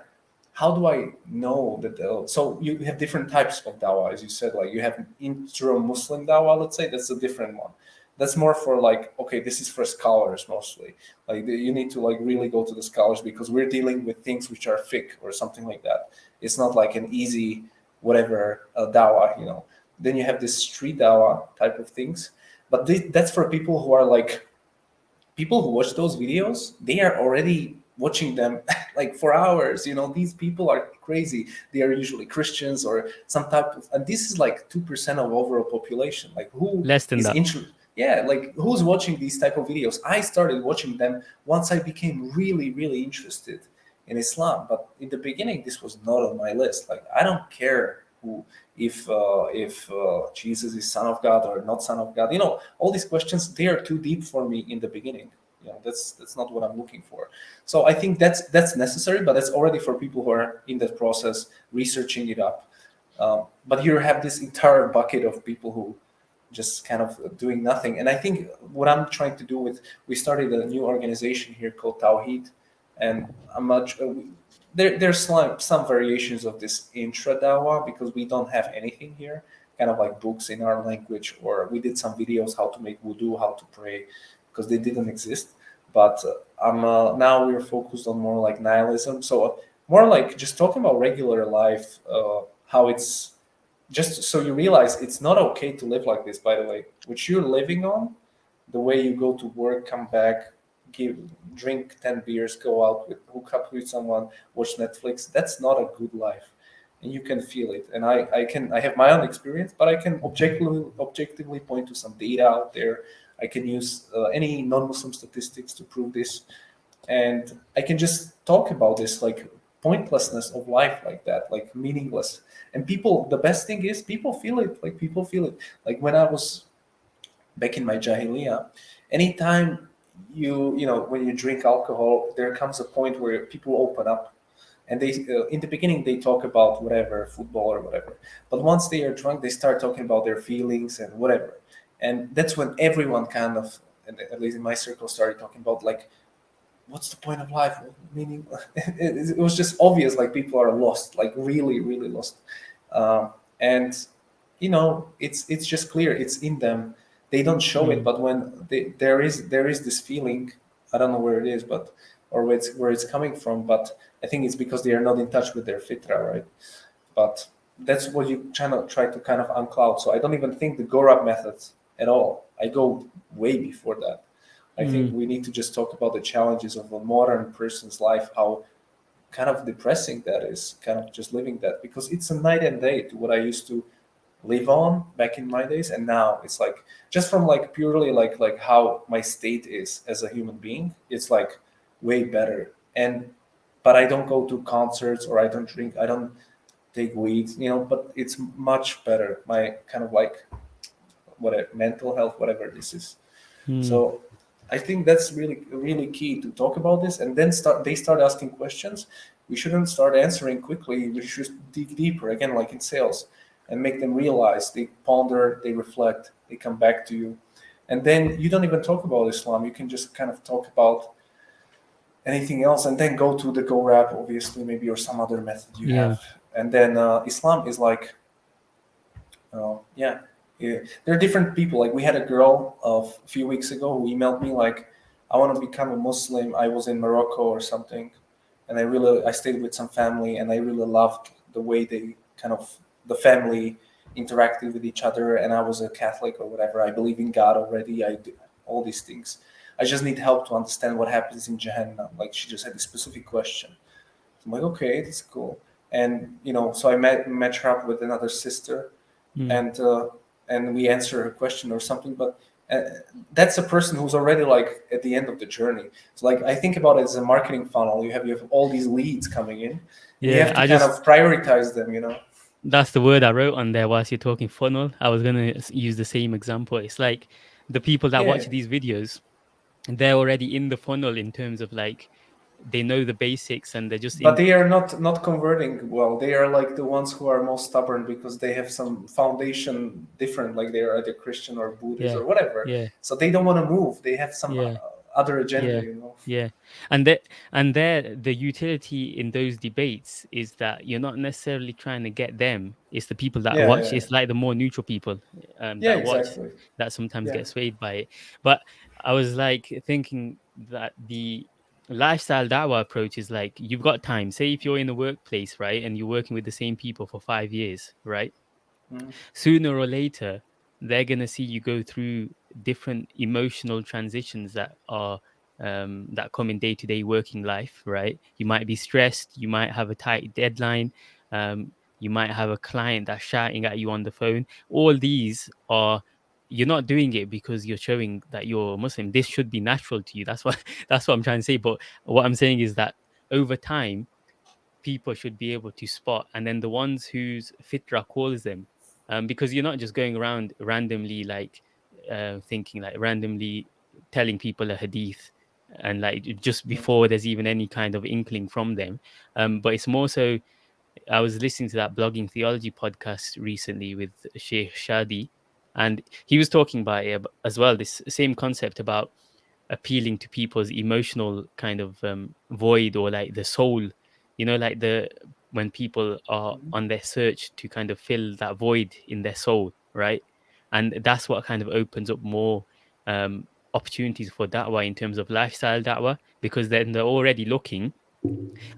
how do I know that? So you have different types of Dawa, as you said. Like you have intra-Muslim Dawa. let's say that's a different one that's more for like okay this is for scholars mostly like you need to like really go to the scholars because we're dealing with things which are fiqh or something like that it's not like an easy whatever uh, dawah you know. Then you have this street dawa type of things. But this, that's for people who are like people who watch those videos they are already watching them like for hours you know. These people are crazy. They are usually christians or some type of and this is like 2% of overall population. Like who less than that. yeah like who's watching these type of videos? I started watching them once i became really really interested in islam but in the beginning this was not on my list. Like i don't care who if uh, if uh, jesus is son of god or not son of god. You know all these questions they are too deep for me in the beginning. You know that's that's not what i'm looking for. So i think that's that's necessary but that's already for people who are in that process researching it up. Um, but you have this entire bucket of people who just kind of doing nothing. And I think what I'm trying to do with, we started a new organization here called Tawheed, and I'm much, uh, there, there's some, some variations of this intra dawa because we don't have anything here, kind of like books in our language, or we did some videos how to make wudu, how to pray, because they didn't exist. but uh, I'm uh, now we're focused on more like nihilism. So uh, more like just talking about regular life, uh, how it's just so you realize it's not okay to live like this. By the way, which you're living on, the way you go to work, come back, give drink 10 beers go out with hook up with someone watch netflix that's not a good life. And you can feel it. And i i can i have my own experience but i can objectively objectively point to some data out there. I can use uh, any non-muslim statistics to prove this. And i can just talk about this like pointlessness of life like that like meaningless. And people the best thing is people feel it like people feel it. Like when i was back in my jahiliyyah anytime you you know when you drink alcohol there comes a point where people open up and they uh, in the beginning they talk about whatever football or whatever. But once they are drunk they start talking about their feelings and whatever. And that's when everyone kind of at least in my circle started talking about like what's the point of life? Meaning? It, was just obvious like people are lost like really really lost. Um, and you know it's it's just clear. It's in them they don't show it, mm. but when they, there is there is this feeling, I don't know where it is, but or where it's where it's coming from, but I think it's because they are not in touch with their fitra, right? But that's what you try to try to kind of uncloud. So I don't even think the GoRap methods at all. I go way before that. I mm. think we need to just talk about the challenges of a modern person's life, how kind of depressing that is, kind of just living that because it's a night and day to what I used to live on back in my days and now it's like just from like purely like like how my state is as a human being it's like way better. And but i don't go to concerts or i don't drink i don't take weed you know but it's much better. My kind of like whatever mental health whatever this is. Hmm. so i think that's really really key to talk about this. And then start they start asking questions. We shouldn't start answering quickly. We should dig deeper. Again like in sales and make them realize they ponder they reflect they come back to you. And then you don't even talk about islam. You can just kind of talk about anything else and then go to the go GoRap obviously maybe or some other method you yeah. have. And then uh, islam is like uh, yeah, yeah. There are different people. Like we had a girl of a few weeks ago who emailed me like i want to become a muslim. I was in morocco or something and i really i stayed with some family and i really loved the way they kind of the family interacted with each other and i was a catholic or whatever. I believe in god already. I do all these things. I just need help to understand what happens in jahannam like she just had a specific question. I'm like okay that's cool. And you know so i met met her up with another sister mm. and uh, and we answer her question or something but uh, that's a person who's already like at the end of the journey. So like i think about it as a marketing funnel. You have you have all these leads coming in. Yeah, you have to I kind just... of prioritize them you know that's the word I wrote on there whilst you're talking funnel. I was gonna use the same example. It's like the people that yeah. watch these videos, they're already in the funnel in terms of like they know the basics and they're just but they are not not converting well they are like the ones who are most stubborn because they have some foundation different like they are either christian or buddhist yeah. or whatever yeah so they don't want to move they have some yeah. Uh, Other agenda yeah. you know? yeah. And that and there the utility in those debates is that you're not necessarily trying to get them. It's the people that yeah, watch. yeah, it's like the more neutral people um yeah, that exactly. watch that sometimes get swayed by it. But i was like thinking that the lifestyle dawa approach is like you've got time. Say if you're in the workplace right and you're working with the same people for five years right? Mm. sooner or later they're going to see you go through different emotional transitions that are um, that come in day-to-day working life right? You might be stressed you might have a tight deadline um, you might have a client that's shouting at you on the phone. All these are you're not doing it because you're showing that you're muslim. This should be natural to you. That's what that's what i'm trying to say. But what i'm saying is that over time people should be able to spot and then the ones whose fitra calls them um, because you're not just going around randomly like uh, thinking like randomly telling people a hadith and like just before there's even any kind of inkling from them. Um, but it's more so i was listening to that blogging theology podcast recently with sheikh shadi and he was talking about it as well this same concept about appealing to people's emotional kind of um, void or like the soul. You know like the when people are mm-hmm. on their search to kind of fill that void in their soul right and that's what kind of opens up more um, opportunities for da'wah in terms of lifestyle da'wah because then they're already looking.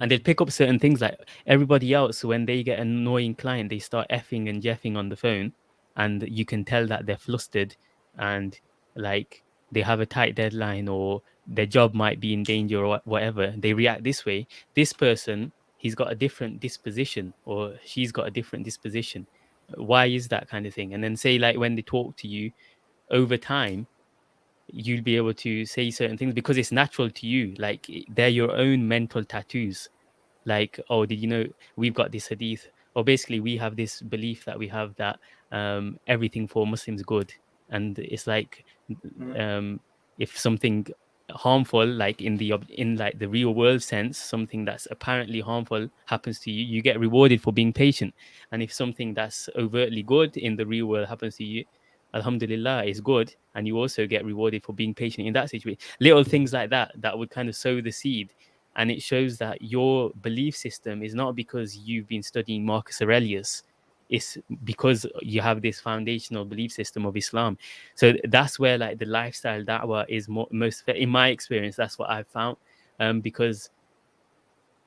And they'll pick up certain things like everybody else when they get an annoying client they start effing and jeffing on the phone and you can tell that they're flustered and like they have a tight deadline or their job might be in danger or whatever. They react this way. This person he's got a different disposition or she's got a different disposition why is that kind of thing? And then say like when they talk to you over time you'll be able to say certain things because it's natural to you. Like they're your own mental tattoos. Like oh did you know we've got this hadith? Or basically we have this belief that we have that um, everything for muslims good. And it's like mm. um, if something harmful like in the in like the real world sense something that's apparently harmful happens to you you get rewarded for being patient. And if something that's overtly good in the real world happens to you alhamdulillah is good and you also get rewarded for being patient in that situation. Little things like that that would kind of sow the seed. And it shows that your belief system is not because you've been studying marcus aurelius it's because you have this foundational belief system of islam so that's where like the lifestyle da'wah is more, most in my experience that's what i've found um, because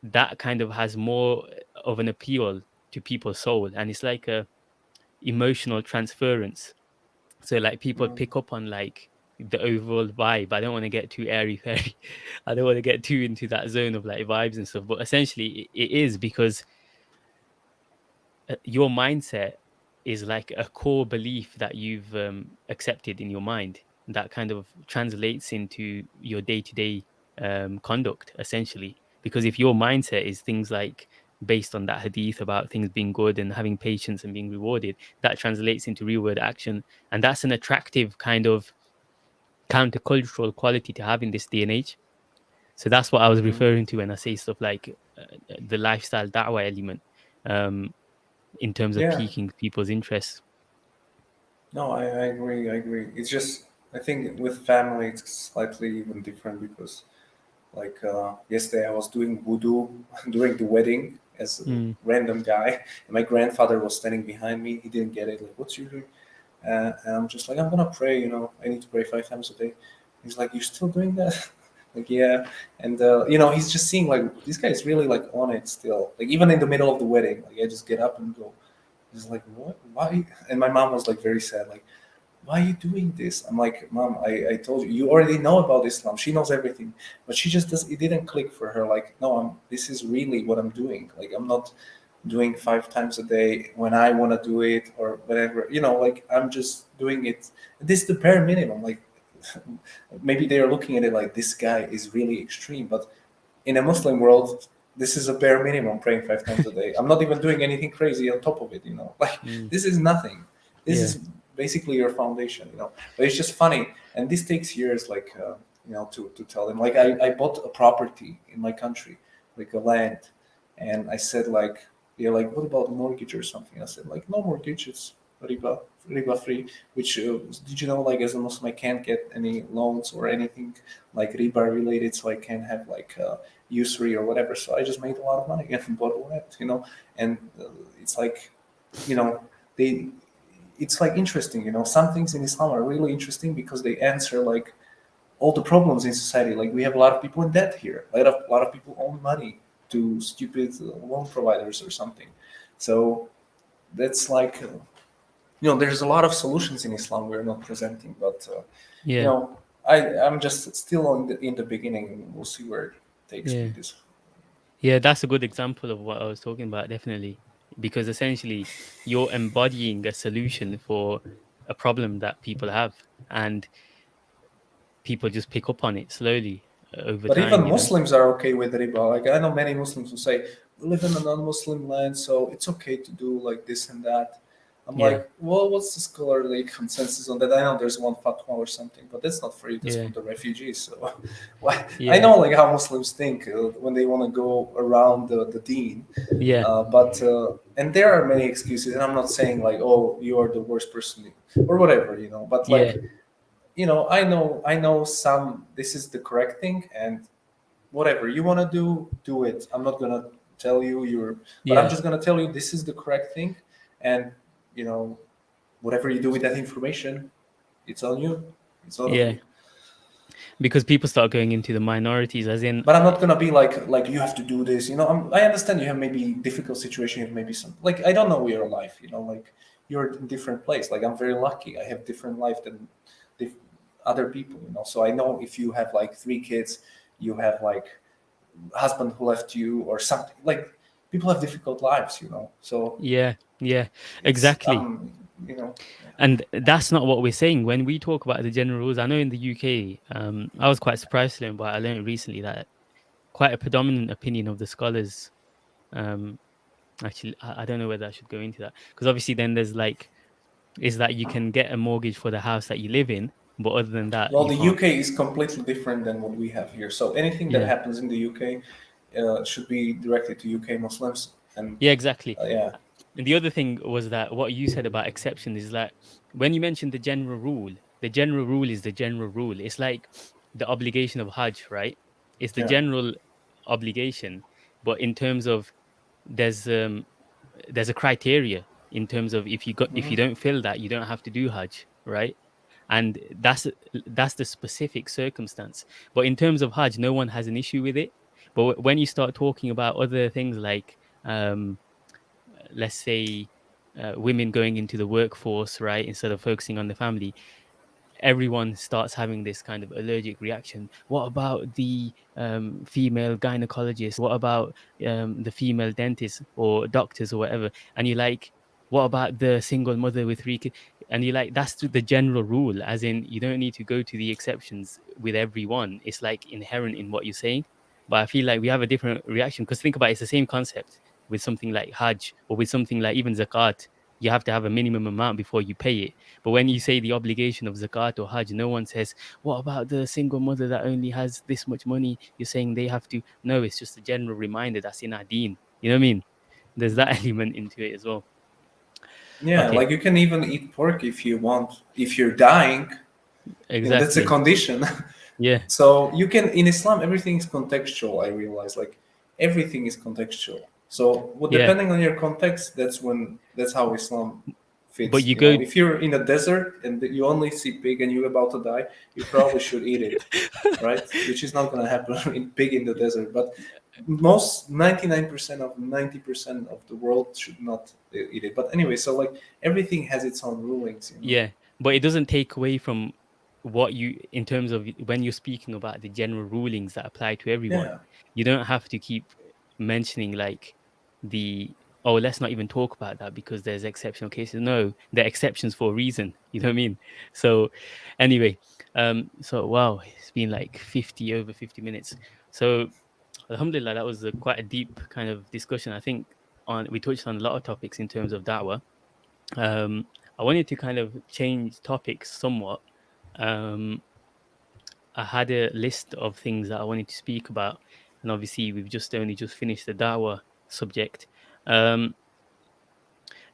that kind of has more of an appeal to people's soul and it's like a emotional transference so like people mm. pick up on like the overall vibe. I don't want to get too airy fairy. I don't want to get too into that zone of like vibes and stuff. But essentially, it is because your mindset is like a core belief that you've um, accepted in your mind that kind of translates into your day-to-day um, conduct essentially because if your mindset is things like based on that hadith about things being good and having patience and being rewarded, that translates into real world action. And that's an attractive kind of countercultural quality to have in this day and age. So that's what I was mm-hmm. referring to when I say stuff like uh, the lifestyle da'wah element um, in terms of yeah. piquing people's interest. No, I, I agree. I agree. It's just, I think with family, it's slightly even different because like uh, yesterday I was doing wudu during the wedding as a mm. random guy. And my grandfather was standing behind me. He didn't get it. Like, what's you doing? Uh, and I'm just like, I'm gonna pray. You know, I need to pray five times a day. He's like, you're still doing that? like, yeah. And uh, you know, he's just seeing like this guy is really like on it still. Like even in the middle of the wedding, like I just get up and go. He's like, what? Why? And my mom was like very sad. Like, why are you doing this? I'm like, mom, I, I told you, you already know about Islam. She knows everything, but she just does. It didn't click for her. Like, no, I'm. This is really what I'm doing. Like, I'm not doing five times a day when I want to do it or whatever. You know, like I'm just doing it. This is the bare minimum. Like, maybe they are looking at it like this guy is really extreme, but in a Muslim world, this is a bare minimum praying five times a day. I'm not even doing anything crazy on top of it. You know, like mm. this is nothing. This yeah. is basically your foundation, you know. But it's just funny, and this takes years, like uh, you know, to to tell them. Like I I bought a property in my country, like a land, and I said like, yeah, like what about mortgage or something? I said like no mortgage, it's riba riba free. Which uh, did you know like as a Muslim I can't get any loans or anything like riba related, so I can't have like. Uh, usury or whatever so i just made a lot of money and bought land you know and uh, it's like you know they it's like interesting, you know. Some things in Islam are really interesting because they answer like all the problems in society. Like we have a lot of people in debt here. A lot of a lot of people owe money to stupid loan providers or something. So that's like, uh, you know, there's a lot of solutions in Islam we're not presenting, but uh, yeah. you know, I I'm just still in the in the beginning. We'll see where it takes yeah. me. This. Yeah, that's a good example of what I was talking about. Definitely because essentially you're embodying a solution for a problem that people have and people just pick up on it slowly uh, over but time, even muslims know? are okay with riba like i know many muslims who say we live in a non-muslim land so it's okay to do like this and that I'm yeah. like, well, what's the scholarly consensus on that? I know there's one fatwa or something, but that's not for you. That's yeah. for the refugees. So, yeah. I know like how Muslims think uh, when they want to go around the, the deen. Yeah. Uh, but uh, and there are many excuses, and I'm not saying like, oh, you are the worst person or whatever, you know. But like, you know, I know, I know some. This is the correct thing, and whatever you want to do, do it. I'm not gonna tell you you're, but I'm just gonna tell you this is the correct thing, and you know, whatever you do with that information, it's on you. It's on yeah. You. because people start going into the minorities as in but i'm not gonna be like like you have to do this you know I'm, i understand you have maybe difficult situation you have maybe some like i don't know your life you know like you're in different place like i'm very lucky i have different life than other people you know so i know if you have like three kids you have like husband who left you or something like people have difficult lives you know so yeah yeah exactly um, you know and that's not what we're saying when we talk about the general rules i know in the uk um, i was quite surprised to learn but i learned recently that quite a predominant opinion of the scholars um, actually I, I don't know whether i should go into that because obviously then there's like is that you can get a mortgage for the house that you live in but other than that well the can't. uk is completely different than what we have here so anything that yeah. happens in the uk uh, should be directed to uk muslims and yeah exactly uh, yeah and the other thing was that what you said about exception is that when you mentioned the general rule, the general rule is the general rule. It's like the obligation of Hajj, right? It's the yeah. general obligation, but in terms of there's um there's a criteria in terms of if you got mm-hmm. if you mm-hmm. don't fill that, you don't have to do Hajj, right? And that's that's the specific circumstance. But in terms of Hajj, no one has an issue with it. But when you start talking about other things like um, let's say uh, women going into the workforce right instead of focusing on the family everyone starts having this kind of allergic reaction. What about the um, female gynecologist? What about um, the female dentist or doctors or whatever? And you're like what about the single mother with three kids and you're like that's the general rule as in you don't need to go to the exceptions with everyone. It's like inherent in what you're saying but i feel like we have a different reaction because think about it, it's the same concept with something like Hajj or with something like even Zakat, you have to have a minimum amount before you pay it. But when you say the obligation of Zakat or Hajj, no one says, what about the single mother that only has this much money? You're saying they have to. No, it's just a general reminder that's in our deen. You know what I mean? There's that element into it as well. Yeah, okay. like you can even eat pork if you want, if you're dying. Exactly. That's a condition. Yeah. so you can, in Islam, everything is contextual, I realize. Like everything is contextual. So well, depending yeah. on your context, that's when that's how Islam fits. But you, you go know? if you're in a desert and you only see pig and you're about to die, you probably should eat it, right? Which is not going to happen in pig in the desert. But most 99% of 90% of the world should not eat it. But anyway, so like everything has its own rulings. You know? Yeah, but it doesn't take away from what you in terms of when you're speaking about the general rulings that apply to everyone. Yeah. You don't have to keep mentioning like the oh let's not even talk about that because there's exceptional cases. No they're exceptions for a reason. You know what i mean? So anyway um so wow it's been like 50 over 50 minutes. So alhamdulillah that was a, quite a deep kind of discussion. I think on we touched on a lot of topics in terms of da'wah. Um i wanted to kind of change topics somewhat um i had a list of things that i wanted to speak about and obviously we've just only just finished the da'wah subject. Um,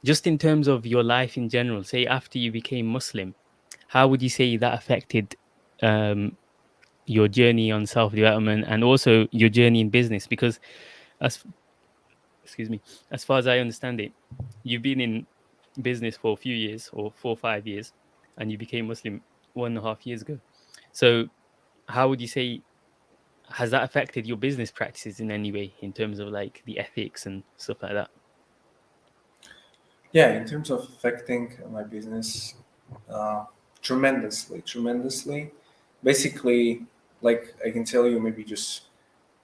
just in terms of your life in general, say after you became Muslim, how would you say that affected um, your journey on self development and also your journey in business? Because, as excuse me, as far as I understand it, you've been in business for a few years or four or five years, and you became Muslim one and a half years ago. So, how would you say has that affected your business practices in any way in terms of like the ethics and stuff like that? Yeah, in terms of affecting my business, uh, tremendously, tremendously. Basically, like I can tell you, maybe just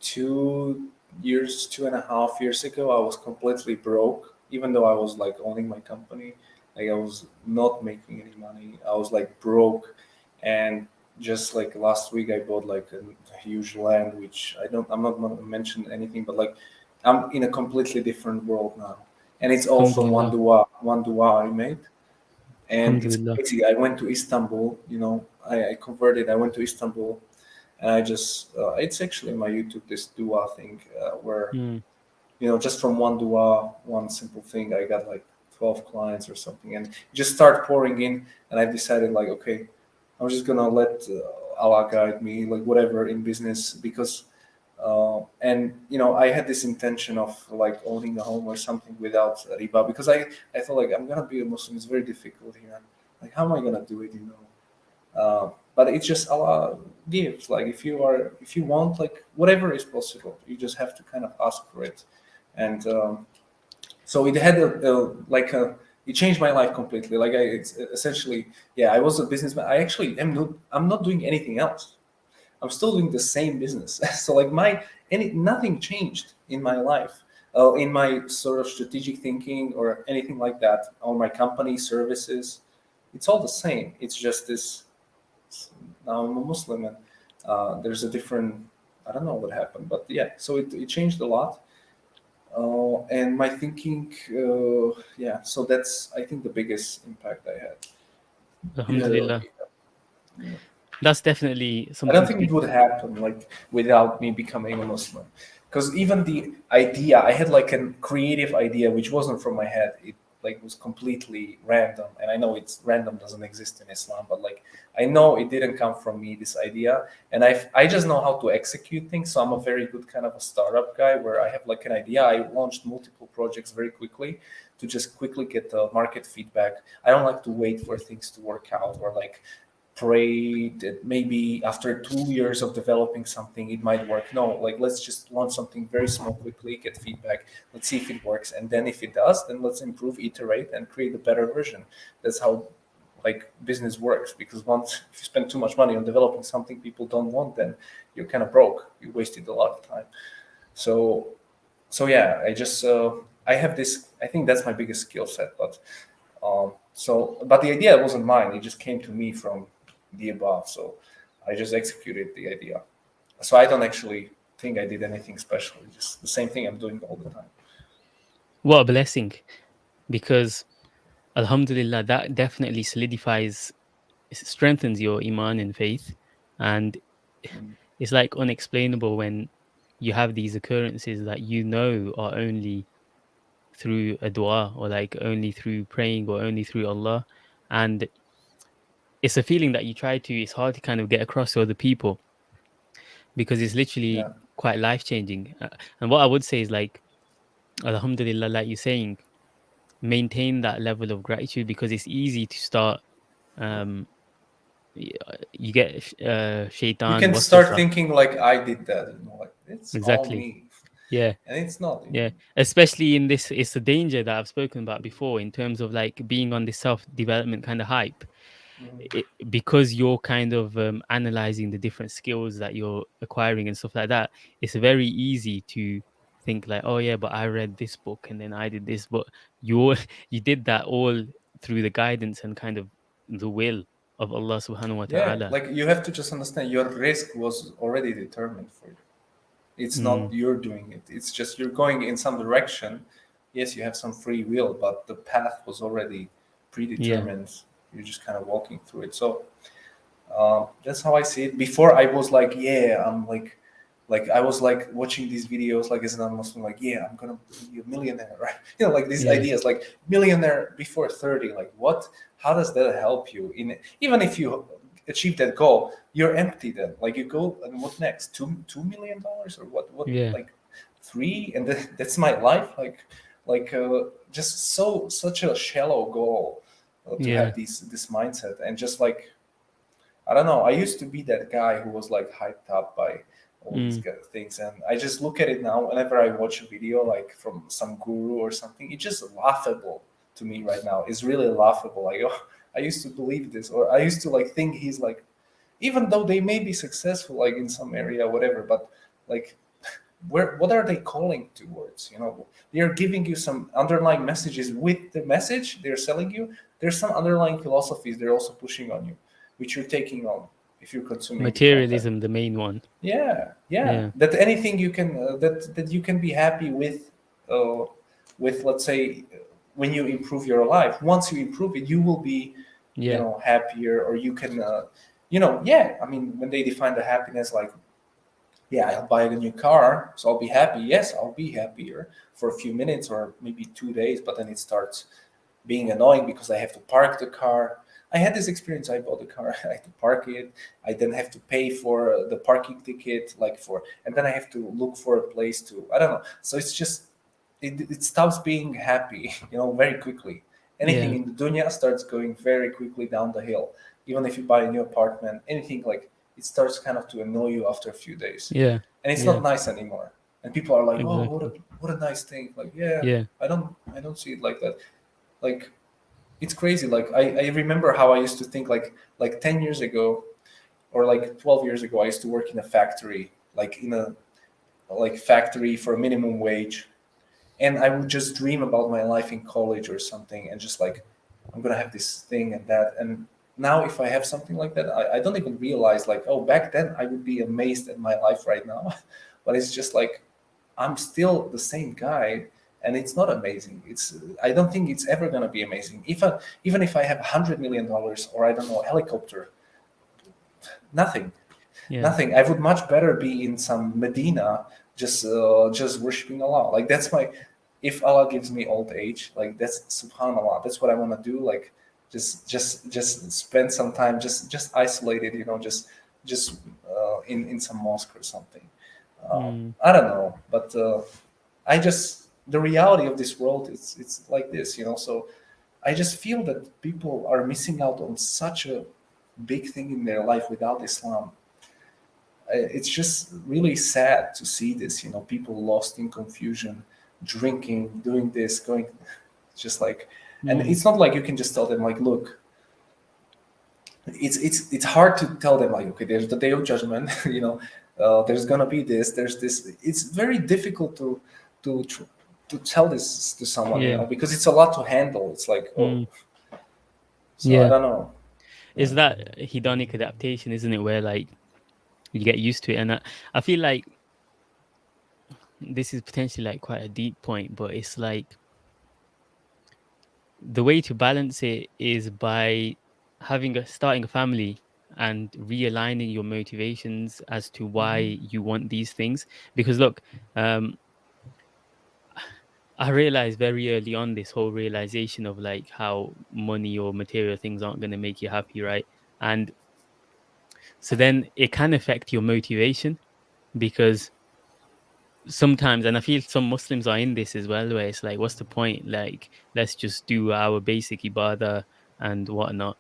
two years, two and a half years ago, I was completely broke. Even though I was like owning my company, like I was not making any money. I was like broke, and just like last week, I bought like a, a huge land, which I don't. I'm not going to mention anything, but like I'm in a completely different world now, and it's all from one dua, one dua I made, and it's crazy. I went to Istanbul. You know, I, I converted. I went to Istanbul, and I just. Uh, it's actually my YouTube this dua thing uh, where, mm. you know, just from one dua, one simple thing, I got like 12 clients or something, and just start pouring in, and I decided like, okay I'm just gonna let uh, Allah guide me, like whatever in business, because uh, and you know I had this intention of like owning a home or something without riba because I I thought like I'm gonna be a Muslim. It's very difficult here. Like how am I gonna do it? You know. Uh, but it's just Allah gives Like if you are, if you want, like whatever is possible, you just have to kind of ask for it. And um, so it had a, a like a it changed my life completely. Like I, it's essentially, yeah, I was a businessman. I actually am not, I'm not doing anything else. I'm still doing the same business. so like my, any, nothing changed in my life, uh, in my sort of strategic thinking or anything like that, on my company services. It's all the same. It's just this, now I'm a Muslim and uh, there's a different, I don't know what happened, but yeah, so it, it changed a lot. Uh, and my thinking, uh, yeah, so that's, I think, the biggest impact I had. Alhamdulillah. Yeah. That's definitely something. I don't think it would happen like without me becoming a Muslim, because even the idea, I had like a creative idea which wasn't from my head. It like was completely random. And i know it's random doesn't exist in islam but like i know it didn't come from me this idea. And i i just know how to execute things. So i'm a very good kind of a startup guy where i have like an idea. I launched multiple projects very quickly to just quickly get the market feedback. I don't like to wait for things to work out or like pray that maybe after two years of developing something it might work. No like let's just launch something very small quickly get feedback let's see if it works. And then if it does then let's improve iterate and create a better version. That's how like business works because once if you spend too much money on developing something people don't want then you're kind of broke. You wasted a lot of time. So so yeah i just uh, i have this i think that's my biggest skill set but um so but the idea wasn't mine. It just came to me from the above. So I just executed the idea. So I don't actually think I did anything special. It's just the same thing I'm doing all the time. What a blessing. Because Alhamdulillah, that definitely solidifies, strengthens your Iman and faith. And mm. it's like unexplainable when you have these occurrences that you know are only through a dua or like only through praying or only through Allah. And it's a feeling that you try to it's hard to kind of get across to other people because it's literally yeah. quite life changing uh, and what i would say is like alhamdulillah like you're saying maintain that level of gratitude because it's easy to start um you get uh shaitan you can start thinking like i did that you know like it's exactly. yeah. And it's not yeah. especially in this it's a danger that i've spoken about before in terms of like being on this self development kind of hype it, because you're kind of um, analyzing the different skills that you're acquiring and stuff like that it's very easy to think like oh yeah but i read this book and then i did this but you you did that all through the guidance and kind of the will of allah subhanahu wa ta'ala. yeah, like you have to just understand your rizq was already determined for you. It's mm. not you're doing it it's just you're going in some direction. Yes you have some free will but the path was already predetermined. yeah you're just kind of walking through it. So uh, that's how I see it. Before I was like, yeah, I'm like, like I was like watching these videos like as a non-Muslim, like, yeah, I'm gonna be a millionaire, right? You know, like these yeah. ideas, like millionaire before 30, like what? How does that help you? In even if you achieve that goal, you're empty then. Like you go and what next? Two two million dollars or what? What yeah. like three? And that's my life. Like like uh, just so such a shallow goal to yeah. have these this mindset and just like I don't know. I used to be that guy who was like hyped up by all mm. these things, and I just look at it now. Whenever I watch a video like from some guru or something, it's just laughable to me right now. It's really laughable. Like, oh, I used to believe this, or I used to like think he's like, even though they may be successful like in some area, whatever, but like where what are they calling towards? You know they are giving you some underlying messages with the message they're selling you. There's some underlying philosophies they're also pushing on you which you're taking on if you're consuming materialism the main one. Yeah, yeah. Yeah, that anything you can uh, that that you can be happy with uh, with let's say when you improve your life. Once you improve it you will be yeah. you know happier or you can uh, you know yeah i mean when they define the happiness like yeah, I'll buy a new car, so I'll be happy. Yes, I'll be happier for a few minutes or maybe two days, but then it starts being annoying because I have to park the car. I had this experience. I bought a car, I had to park it. I then have to pay for the parking ticket, like for, and then I have to look for a place to. I don't know. So it's just it, it stops being happy, you know, very quickly. Anything yeah. in the dunya starts going very quickly down the hill. Even if you buy a new apartment, anything like it starts kind of to annoy you after a few days. Yeah. And it's Yeah. not nice anymore. And people are like, "Oh, what a what a nice thing!" Like, yeah, Yeah. I don't I don't see it like that. Like, it's crazy. Like, I I remember how I used to think like like ten years ago, or like twelve years ago, I used to work in a factory, like in a like factory for a minimum wage, and I would just dream about my life in college or something, and just like I'm gonna have this thing and that. And now, if I have something like that, I, I don't even realize like, oh, back then I would be amazed at my life right now, but it's just like I'm still the same guy, and it's not amazing. It's I don't think it's ever gonna be amazing. If I, even if I have a hundred million dollars or I don't know a helicopter, nothing Yeah. nothing. I would much better be in some Medina, just uh, just worshiping Allah. Like that's my. If Allah gives me old age, like that's Subhanallah. That's what I want to do. Like just just just spend some time, just just isolated. You know, just just uh, in in some mosque or something. Um, Mm. I don't know, but uh, I just the reality of this world it's it's like this. You know, so I just feel that people are missing out on such a big thing in their life without Islam it's just really sad to see this you know people lost in confusion drinking doing this going just like and Mm. it's not like you can just tell them like look it's it's it's hard to tell them like okay there's the day of judgment you know uh, there's gonna be this there's this it's very difficult to to to tell this to someone you know because it's a lot to handle it's like oh Mm. so i Yeah. don't know is that hedonic adaptation, isn't it? Where like you get used to it, and I, I feel like this is potentially like quite a deep point, but it's like the way to balance it is by having a starting a family and realigning your motivations as to why you want these things. Because look, um, I realized very early on this whole realization of like how money or material things aren't going to make you happy, right? And so then it can affect your motivation because sometimes, and I feel some Muslims are in this as well, where it's like, what's the point? Like, let's just do our basic ibadah and whatnot.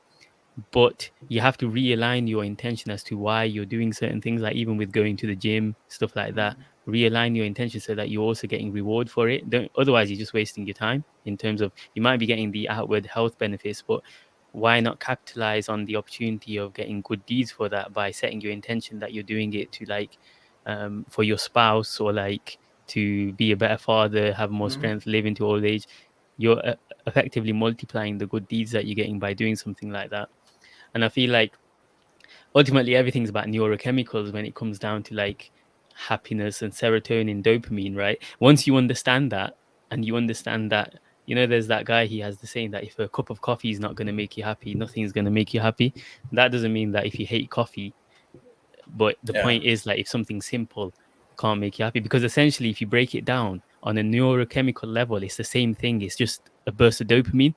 But you have to realign your intention as to why you're doing certain things, like even with going to the gym, stuff like that. Realign your intention so that you're also getting reward for it. Don't, otherwise, you're just wasting your time in terms of you might be getting the outward health benefits, but why not capitalize on the opportunity of getting good deeds for that by setting your intention that you're doing it to like um, for your spouse or like to be a better father, have more Mhm. strength, live into old age. You're uh, effectively multiplying the good deeds that you're getting by doing something like that. And I feel like ultimately everything's about neurochemicals when it comes down to like happiness and serotonin, dopamine, right? Once you understand that and you understand that, you know, there's that guy, he has the saying that if a cup of coffee is not going to make you happy, nothing's going to make you happy. That doesn't mean that if you hate coffee, but the Yeah. point is like if something simple can't make you happy, because essentially, if you break it down on a neurochemical level, it's the same thing. It's just a burst of dopamine.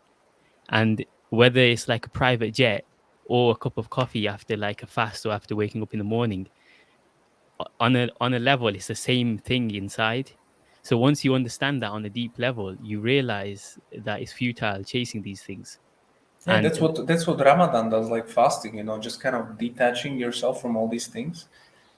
And whether it's like a private jet or a cup of coffee after like a fast or after waking up in the morning, on a on a level, it's the same thing inside. So once you understand that on a deep level, you realize that it's futile chasing these things. Yeah, And- that's what that's what Ramadan does, like fasting. You know, just kind of detaching yourself from all these things.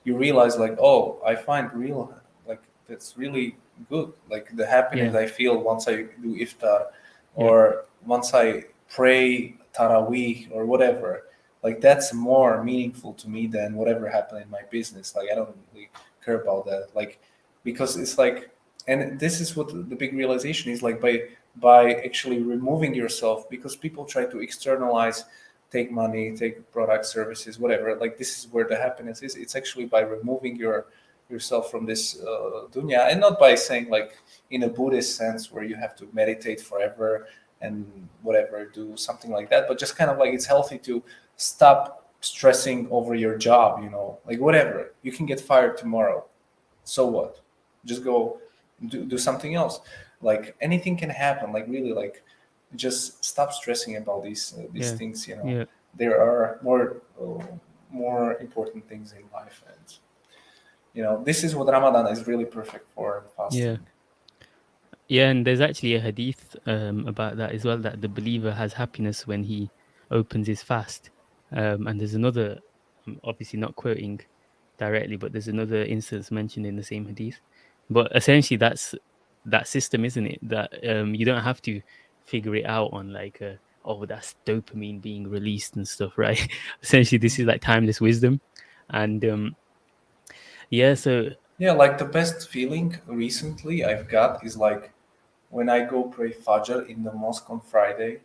You realize, like, oh, I find real, like, that's really good. Like the happiness I feel once I do iftar, or once I pray tarawih or whatever. Like that's more meaningful to me than whatever happened in my business. Like I don't really care about that. Like because it's like, and this is what the big realization is. Like by by actually removing yourself because people try to externalize take money take products services whatever. Like this is where the happiness is. It's actually by removing your yourself from this uh, dunya. And not by saying like in a buddhist sense where you have to meditate forever and whatever do something like that but just kind of like it's healthy to stop stressing over your job you know like whatever. You can get fired tomorrow. So what? Just go do, do something else like anything can happen like really like just stop stressing about these uh, these Yeah. things you know Yeah. there are more uh, more important things in life and you know this is what ramadan is really perfect for fasting Yeah. Yeah, and there's actually a hadith um, about that as well that the believer has happiness when he opens his fast. Um, and there's another I'm obviously not quoting directly, but there's another instance mentioned in the same hadith. But essentially, that's that system, isn't it? That um, you don't have to figure it out on like a, oh, that's dopamine being released and stuff, right? essentially, this is like timeless wisdom, and um, yeah, so yeah, like the best feeling recently I've got is like when I go pray Fajr in the mosque on Friday,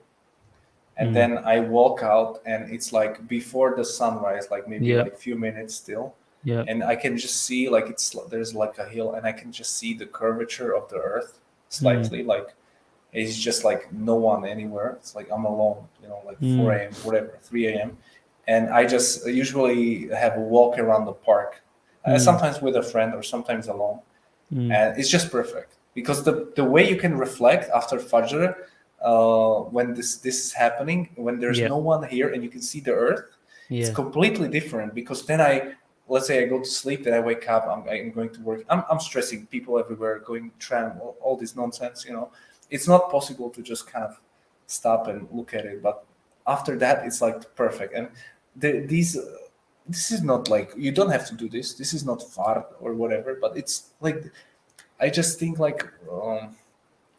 and mm. then I walk out, and it's like before the sunrise, like maybe yeah. like few minutes still. Yeah. And I can just see like it's there's like a hill, and I can just see the curvature of the earth slightly, mm. like it's just like no one anywhere. It's like I'm alone, you know, like mm. 4 a.m., whatever, 3 a.m. And I just usually have a walk around the park, uh, mm. uh, sometimes with a friend or sometimes alone. Mm. And it's just perfect because the, the way you can reflect after Fajr, uh, when this, this is happening, when there's yeah. no one here and you can see the earth, yeah. it's completely different because then I, let's say I go to sleep, then I wake up, I'm, I'm going to work. I'm, I'm stressing people everywhere, going tram, all, all this nonsense, you know it's not possible to just kind of stop and look at it. But after that, it's like perfect. And the, these, uh, this is not like you don't have to do this. This is not fard or whatever. But it's like I just think like um,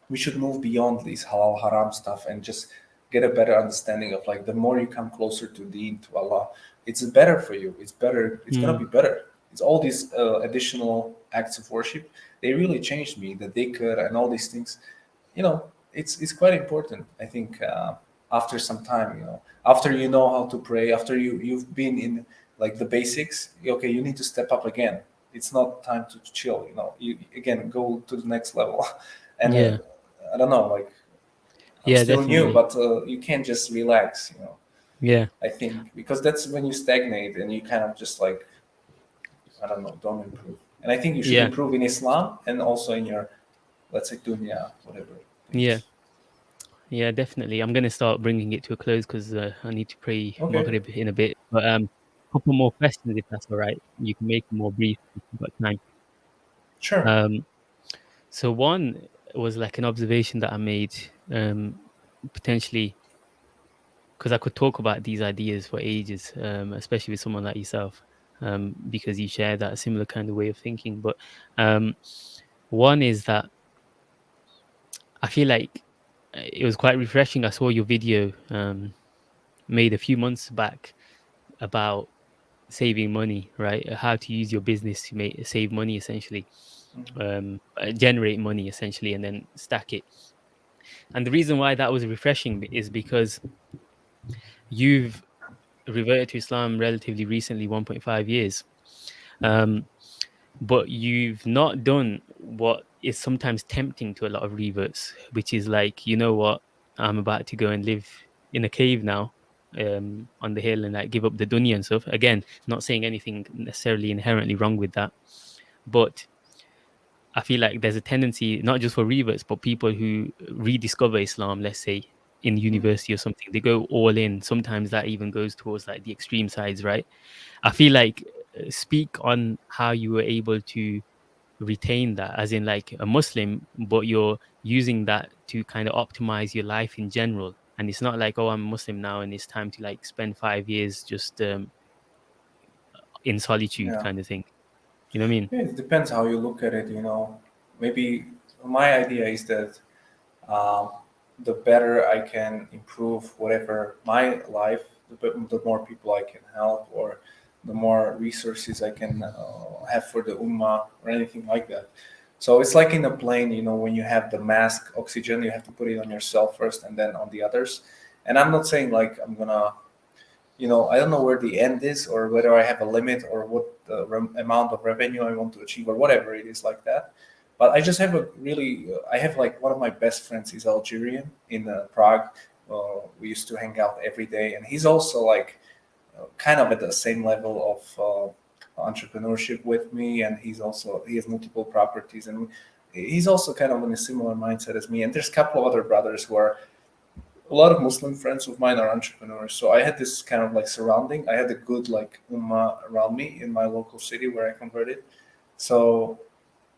we should move beyond these halal haram stuff and just get a better understanding of like the more you come closer to Deen to Allah, it's better for you. It's better. It's mm. gonna be better. It's all these uh, additional acts of worship. They really changed me. The dhikr and all these things you know, it's it's quite important. I think uh, after some time, you know, after you know how to pray, after you you've been in like the basics, okay, you need to step up again. It's not time to chill. You know, you again go to the next level, and yeah. uh, I don't know, like I'm yeah, still definitely. new, but uh, you can't just relax. You know. Yeah. I think because that's when you stagnate and you kind of just like I don't know, don't improve. And I think you should yeah. improve in Islam and also in your let's say dunya, whatever. Yeah. Yeah, definitely. I'm going to start bringing it to a close because uh, I need to pray okay. Maghrib in a bit. But um, a couple more questions, if that's all right. You can make them more brief if you've got time. Sure. Um, so one was like an observation that I made, um, potentially, because I could talk about these ideas for ages, um, especially with someone like yourself, um, because you share that similar kind of way of thinking. But um, one is that I feel like uh, it was quite refreshing. I saw your video um, made a few months back about saving money, right? How to use your business to make save money, essentially, mm-hmm. um, uh, generate money, essentially, and then stack it. And the reason why that was refreshing is because you've reverted to Islam relatively recently, 1.5 years, um, but you've not done what is sometimes tempting to a lot of reverts, which is like, you know what, I'm about to go and live in a cave now um, on the hill and like give up the dunya and stuff. Again, not saying anything necessarily inherently wrong with that, but I feel like there's a tendency, not just for reverts, but people who rediscover Islam, let's say in university or something, they go all in. Sometimes that even goes towards like the extreme sides, right? I feel like uh, speak on how you were able to retain that as in like a muslim but you're using that to kind of optimize your life in general and it's not like oh i'm a muslim now and it's time to like spend five years just um, in solitude yeah. kind of thing you know what i mean yeah, it depends how you look at it you know maybe my idea is that uh, the better i can improve whatever my life the, more people i can help or the more resources I can uh, have for the ummah or anything like that. So it's like in a plane, you know, when you have the mask oxygen, you have to put it on yourself first and then on the others. And I'm not saying like I'm gonna, you know, I don't know where the end is or whether I have a limit or what the amount of revenue I want to achieve or whatever it is like that. But I just have a really, I have like one of my best friends is Algerian in uh, Prague. Uh, we used to hang out every day, and he's also like kind of at the same level of uh, entrepreneurship with me, and he's also he has multiple properties, and he's also kind of in a similar mindset as me. And there's a couple of other brothers who are a lot of Muslim friends of mine are entrepreneurs. So I had this kind of like surrounding. I had a good like ummah around me in my local city where I converted. So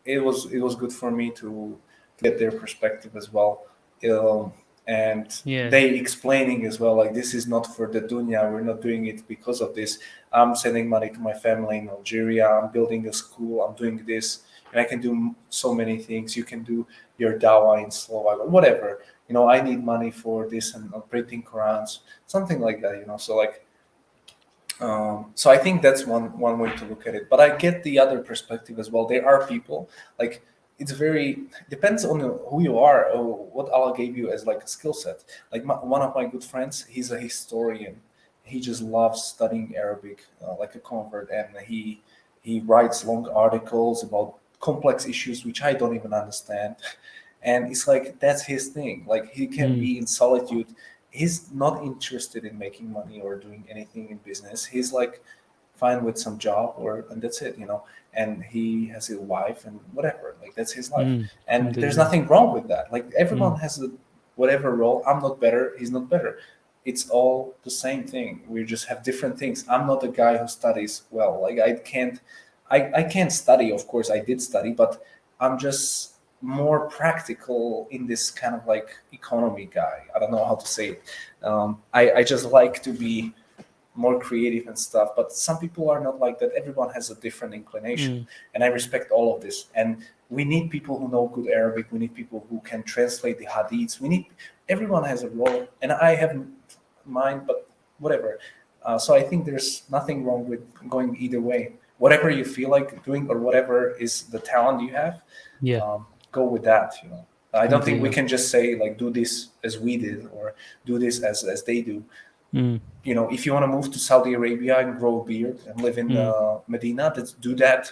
it was it was good for me to get their perspective as well. Um, and they explaining as well like this is not for the dunya we're not doing it because of this. I'm sending money to my family in algeria i'm building a school i'm doing this and i can do so many things. You can do your dawa in slovak or whatever. You know i need money for this and printing qurans something like that you know so like um, so i think that's one one way to look at it but i get the other perspective as well there are people like it's very depends on who you are or what Allah gave you as like a skill set. Like my, one of my good friends, he's a historian. He just loves studying Arabic uh, like a convert, and he he writes long articles about complex issues which I don't even understand. And it's like that's his thing. Like he can Mm. be in solitude. He's not interested in making money or doing anything in business. He's like fine with some job or and that's it, you know. And he has a wife and whatever. Like that's his life Mm. and there's nothing wrong with that like everyone has a whatever role i'm not better he's not better it's all the same thing we just have different things i'm not a guy who studies well like i can't i, I can't study of course i did study but i'm just more practical in this kind of like economy guy i don't know how to say it um, I, I just like to be more creative and stuff but some people are not like that everyone has a different inclination Mm. and I respect all of this. And we need people who know good Arabic. We need people who can translate the hadiths. We need everyone has a role, and I have mine, but whatever. Uh, so I think there's nothing wrong with going either way. Whatever you feel like doing, or whatever is the talent you have, Yeah. um, go with that. You know, I don't think we can just say like do this as we did or do this as as they do Mm. you know, if you want to move to Saudi Arabia and grow a beard and live in Mm. uh, Medina, let's do that.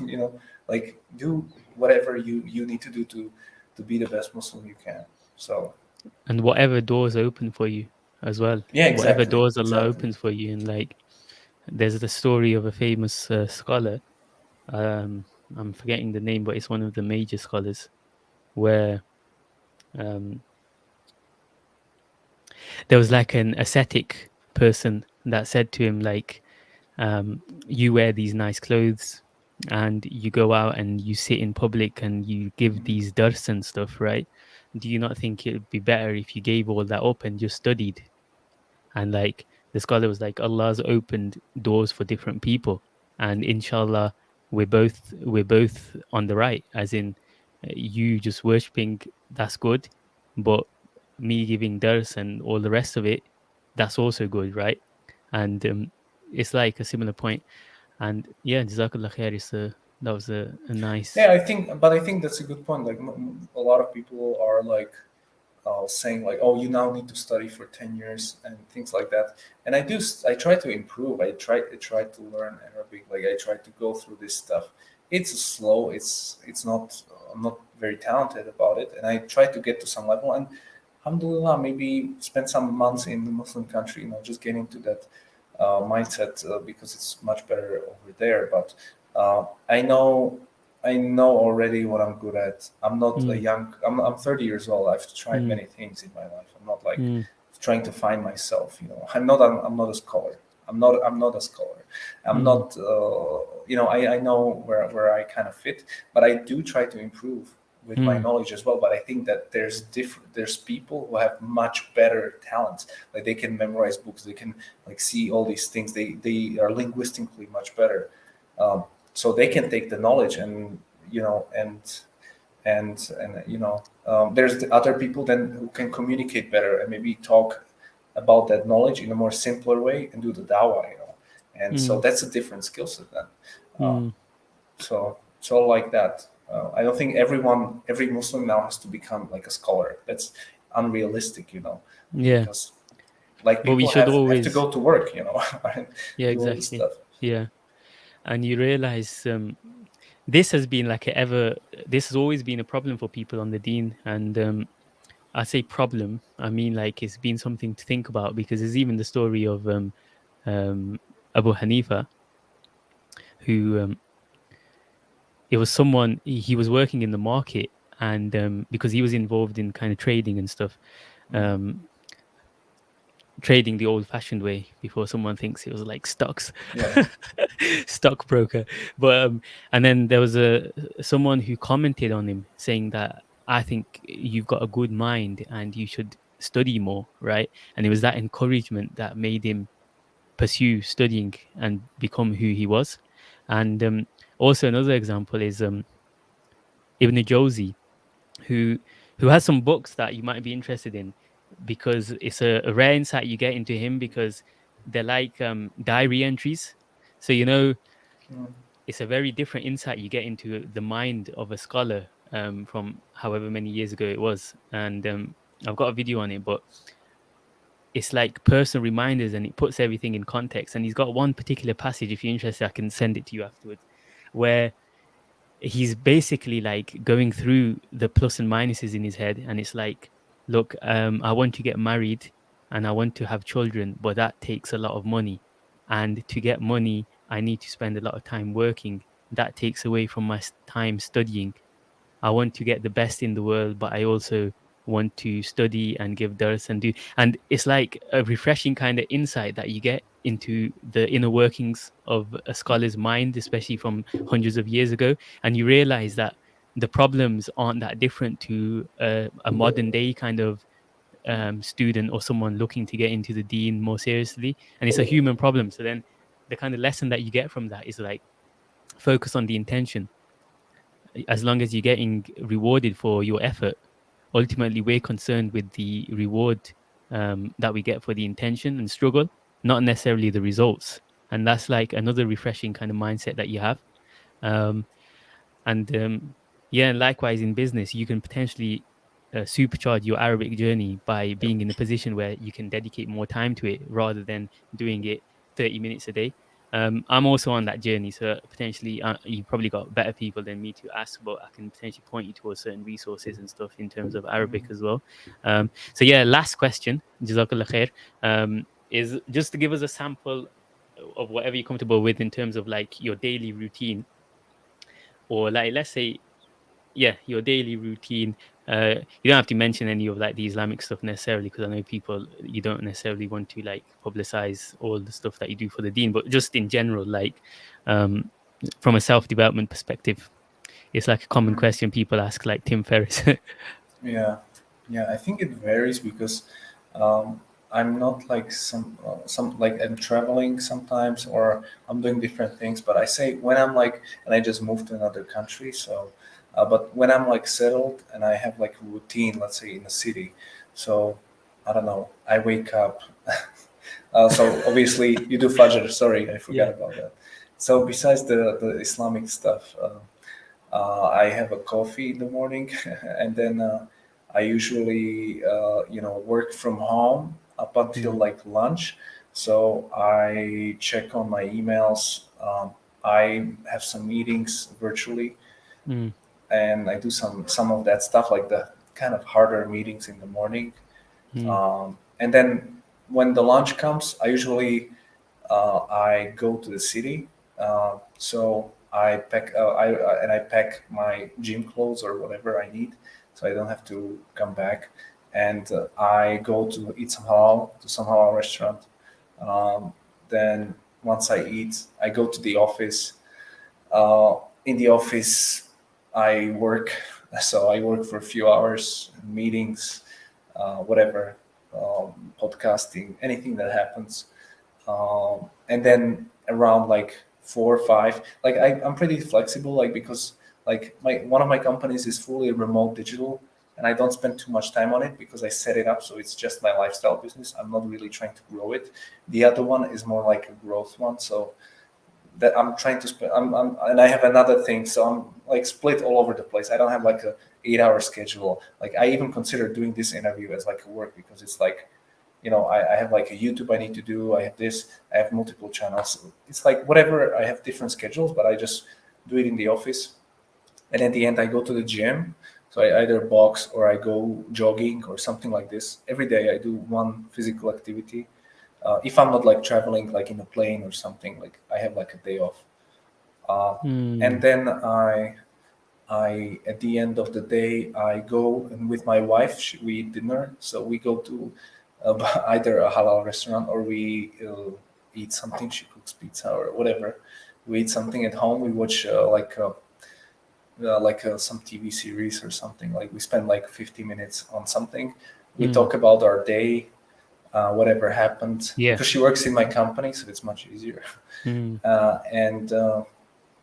You know, like do whatever you you need to do to to be the best Muslim you can. So And whatever doors open for you as well. Yeah, exactly. Whatever doors Allah exactly. opens for you. And like, there's the story of a famous uh, scholar. Um, I'm forgetting the name, but it's one of the major scholars where um, there was like an ascetic person that said to him like um, you wear these nice clothes and you go out and you sit in public and you give these dars and stuff right? Do you not think it would be better if you gave all that up and just studied? And like the scholar was like allah's opened doors for different people and inshallah we're both we're both on the right as in you just worshipping that's good but me giving dars and all the rest of it that's also good right and um, it's like a similar point and yeah jazakallah khair is a that was a, a nice yeah, I think, but I think that's a good point. Like a lot of people are like uh, saying like, oh, you now need to study for ten years and things like that. And I do, I try to improve. I try, I try to learn Arabic. Like I try to go through this stuff. It's slow. It's it's not. I'm not very talented about it, and I try to get to some level. And alhamdulillah, maybe spend some months in the Muslim country. You know, just get into that uh, mindset uh, because it's much better over there. But uh, I know I know already what I'm good at. I'm not a Mm. young. I'm, I'm 30 years old. I've tried Mm. many things in my life. I'm not like Mm, trying to find myself. You know, I'm not. I'm, I'm not a scholar. I'm not. I'm not a scholar. I'm Mm. not. Uh, you know, I, I know where where I kind of fit, but I do try to improve with my Mm. knowledge as well. But I think that there's different. There's people who have much better talents. Like they can memorize books. They can like see all these things. They they are linguistically much better. Um, so they can take the knowledge and you know and and and you know um, there's the other people then who can communicate better and maybe talk about that knowledge in a more simpler way and do the dawah you know. And so Mm. that's a different skill set then. Uh, mm, so it's all like that. Uh, i don't think everyone every muslim now has to become like a scholar. That's unrealistic you know. Yeah. Because like But we should have, have to go to work you know yeah do all this exactly. yeah. And you realize um this has been like ever this has always been a problem for people on the deen and um i say problem i mean like it's been something to think about because there's even the story of um um abu hanifa who um it was someone he, was working in the market and um because he was involved in kind of trading and stuff um trading the old fashioned way before someone thinks it was like stocks yeah. stockbroker. But um and then there was a someone who commented on him saying that i think you've got a good mind and you should study more, right? And it was that encouragement that made him pursue studying and become who he was. And um, also another example is um, Ibn Jawzi, who who has some books that you might be interested in because it's a, a rare insight you get into him because they're like um, diary entries. So you know, mm. it's a very different insight you get into the mind of a scholar um, from however many years ago it was. And um, I've got a video on it, but it's like personal reminders and it puts everything in context. And he's got one particular passage, if you're interested, I can send it to you afterwards, where he's basically like going through the plus and minuses in his head. And it's like, look, um, I want to get married and I want to have children, but that takes a lot of money. And to get money, I need to spend a lot of time working. That takes away from my time studying. I want to get the best in the world, but I also want to study and give dars and do and it's like a refreshing kind of insight that you get into the inner workings of a scholar's mind especially from hundreds of years ago. And you realize that the problems aren't that different to a, a modern day kind of um, student or someone looking to get into the deen more seriously. And it's a human problem. So then the kind of lesson that you get from that is like focus on the intention as long as you're getting rewarded for your effort ultimately we're concerned with the reward um, that we get for the intention and struggle, not necessarily the results. And that's like another refreshing kind of mindset that you have. Um, and um, yeah, likewise in business, you can potentially uh, supercharge your Arabic journey by being in a position where you can dedicate more time to it rather than doing it 30 minutes a day um, I'm also on that journey, so potentially uh, you probably got better people than me to ask, but I can potentially point you towards certain resources and stuff in terms of Arabic as well. Um, so yeah, last question, Jazakallah khair, um, is just to give us a sample of whatever you're comfortable with in terms of like your daily routine, or like let's say, yeah, your daily routine uh, you don't have to mention any of like the Islamic stuff necessarily because I know people you don't necessarily want to like publicize all the stuff that you do for the deen, but just in general, like um, from a self development perspective, it's like a common mm-hmm. question people ask, like Tim Ferriss. yeah, yeah, I think it varies because um, I'm not like some uh, some like I'm traveling sometimes or I'm doing different things, but I say when I'm like and I just moved to another country, so uh, but when I'm like settled and I have like a routine, let's say in a city, so I don't know, I wake up. uh, so obviously you do Fajr. Sorry, I forgot yeah. about that. So besides the, the Islamic stuff, uh, uh I have a coffee in the morning, and then uh, I usually uh, you know work from home up until mm-hmm. like lunch. So I check on my emails. Um, I have some meetings virtually. Mm and I do some some of that stuff like the kind of harder meetings in the morning. Mm. Um, and then when the lunch comes, I usually uh, I go to the city. Uh, so I pack uh, I, uh, and I pack my gym clothes or whatever I need, so I don't have to come back. And uh, I go to eat some halal to some halal restaurant. Um, then once I eat, I go to the office. Uh, in the office, I work, so I work for a few hours, meetings, uh, whatever, um, podcasting, anything that happens. Um, and then around like four or five, like I, I'm pretty flexible, like because like my one of my companies is fully remote digital and I don't spend too much time on it because I set it up so it's just my lifestyle business. I'm not really trying to grow it. The other one is more like a growth one. So that I'm trying to spend. I'm, I'm, and I have another thing, so I'm like split all over the place. I don't have like a eight-hour schedule. Like I even consider doing this interview as like a work because it's like, you know, I, I have like a YouTube I need to do. I have this. I have multiple channels. It's like whatever. I have different schedules, but I just do it in the office. And at the end, I go to the gym. So I either box or I go jogging or something like this. Every day I do one physical activity uh, if I'm not like traveling like in a plane or something, like I have like a day off. Uh, mm. And then I, I at the end of the day I go and with my wife she, we eat dinner. So we go to uh, either a halal restaurant or we uh, eat something. She cooks pizza or whatever. We eat something at home. We watch uh, like uh, like some TV series or something. Like we spend like 50 minutes on something we Mm. talk about our day, uh, whatever happened. Yeah. Because she works in my company, so it's much easier. Mm. Uh, and uh,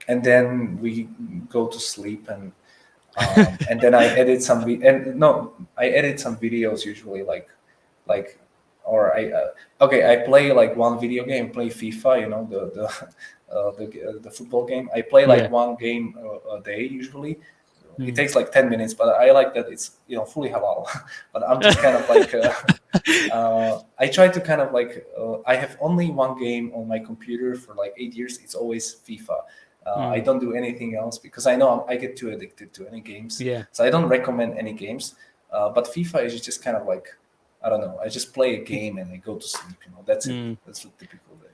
and then we go to sleep and um, and then I edit some and no, I edit some videos usually like like or I uh, okay I play like one video game, play FIFA, you know the the uh, the, uh, the football game. I play like Yeah. one game a, a day usually. Mm. It takes like ten minutes, but I like that it's you know fully halal. but I'm just kind of like uh, uh, I try to kind of like uh, I have only one game on my computer for like eight years. It's always FIFA. Uh, Mm. I don't do anything else because I know I get too addicted to any games. Yeah. So I don't recommend any games. Uh, but FIFA is just kind of like I don't know. I just play a game and I go to sleep. You know, that's Mm. it. That's a typical day.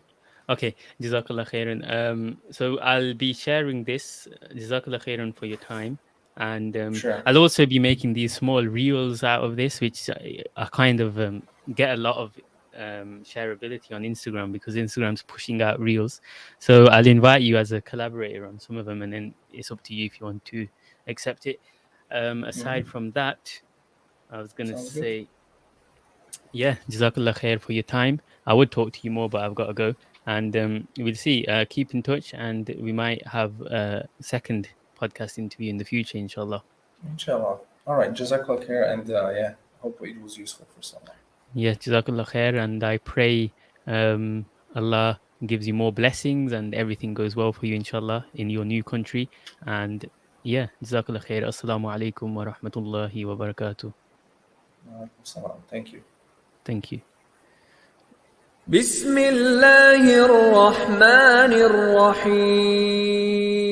Okay, Jazakallah khairan. Um, so I'll be sharing this. Jazakallah khairan for your time. And um, Sure. I'll also be making these small reels out of this, which I, I kind of um, get a lot of um, shareability on Instagram because Instagram's pushing out reels. So I'll invite you as a collaborator on some of them, and then it's up to you if you want to accept it. Um, aside from that, I was going to Sounds good. say, yeah, Jazakallah khair for your time. I would talk to you more, but I've got to go. And um, we'll see. Uh, keep in touch, and we might have a second podcast interview in the future, inshallah. Inshallah. All right. Jazakallah khair. And uh, yeah, hope it was useful for someone. Yeah, Jazakallah khair. And I pray um, Allah gives you more blessings and everything goes well for you, inshallah, in your new country. And yeah, Jazakallah khair. Assalamu alaikum wa rahmatullahi wa barakatuh. Alaikum salam. Thank you. Thank you. بسم الله الرحمن الرحيم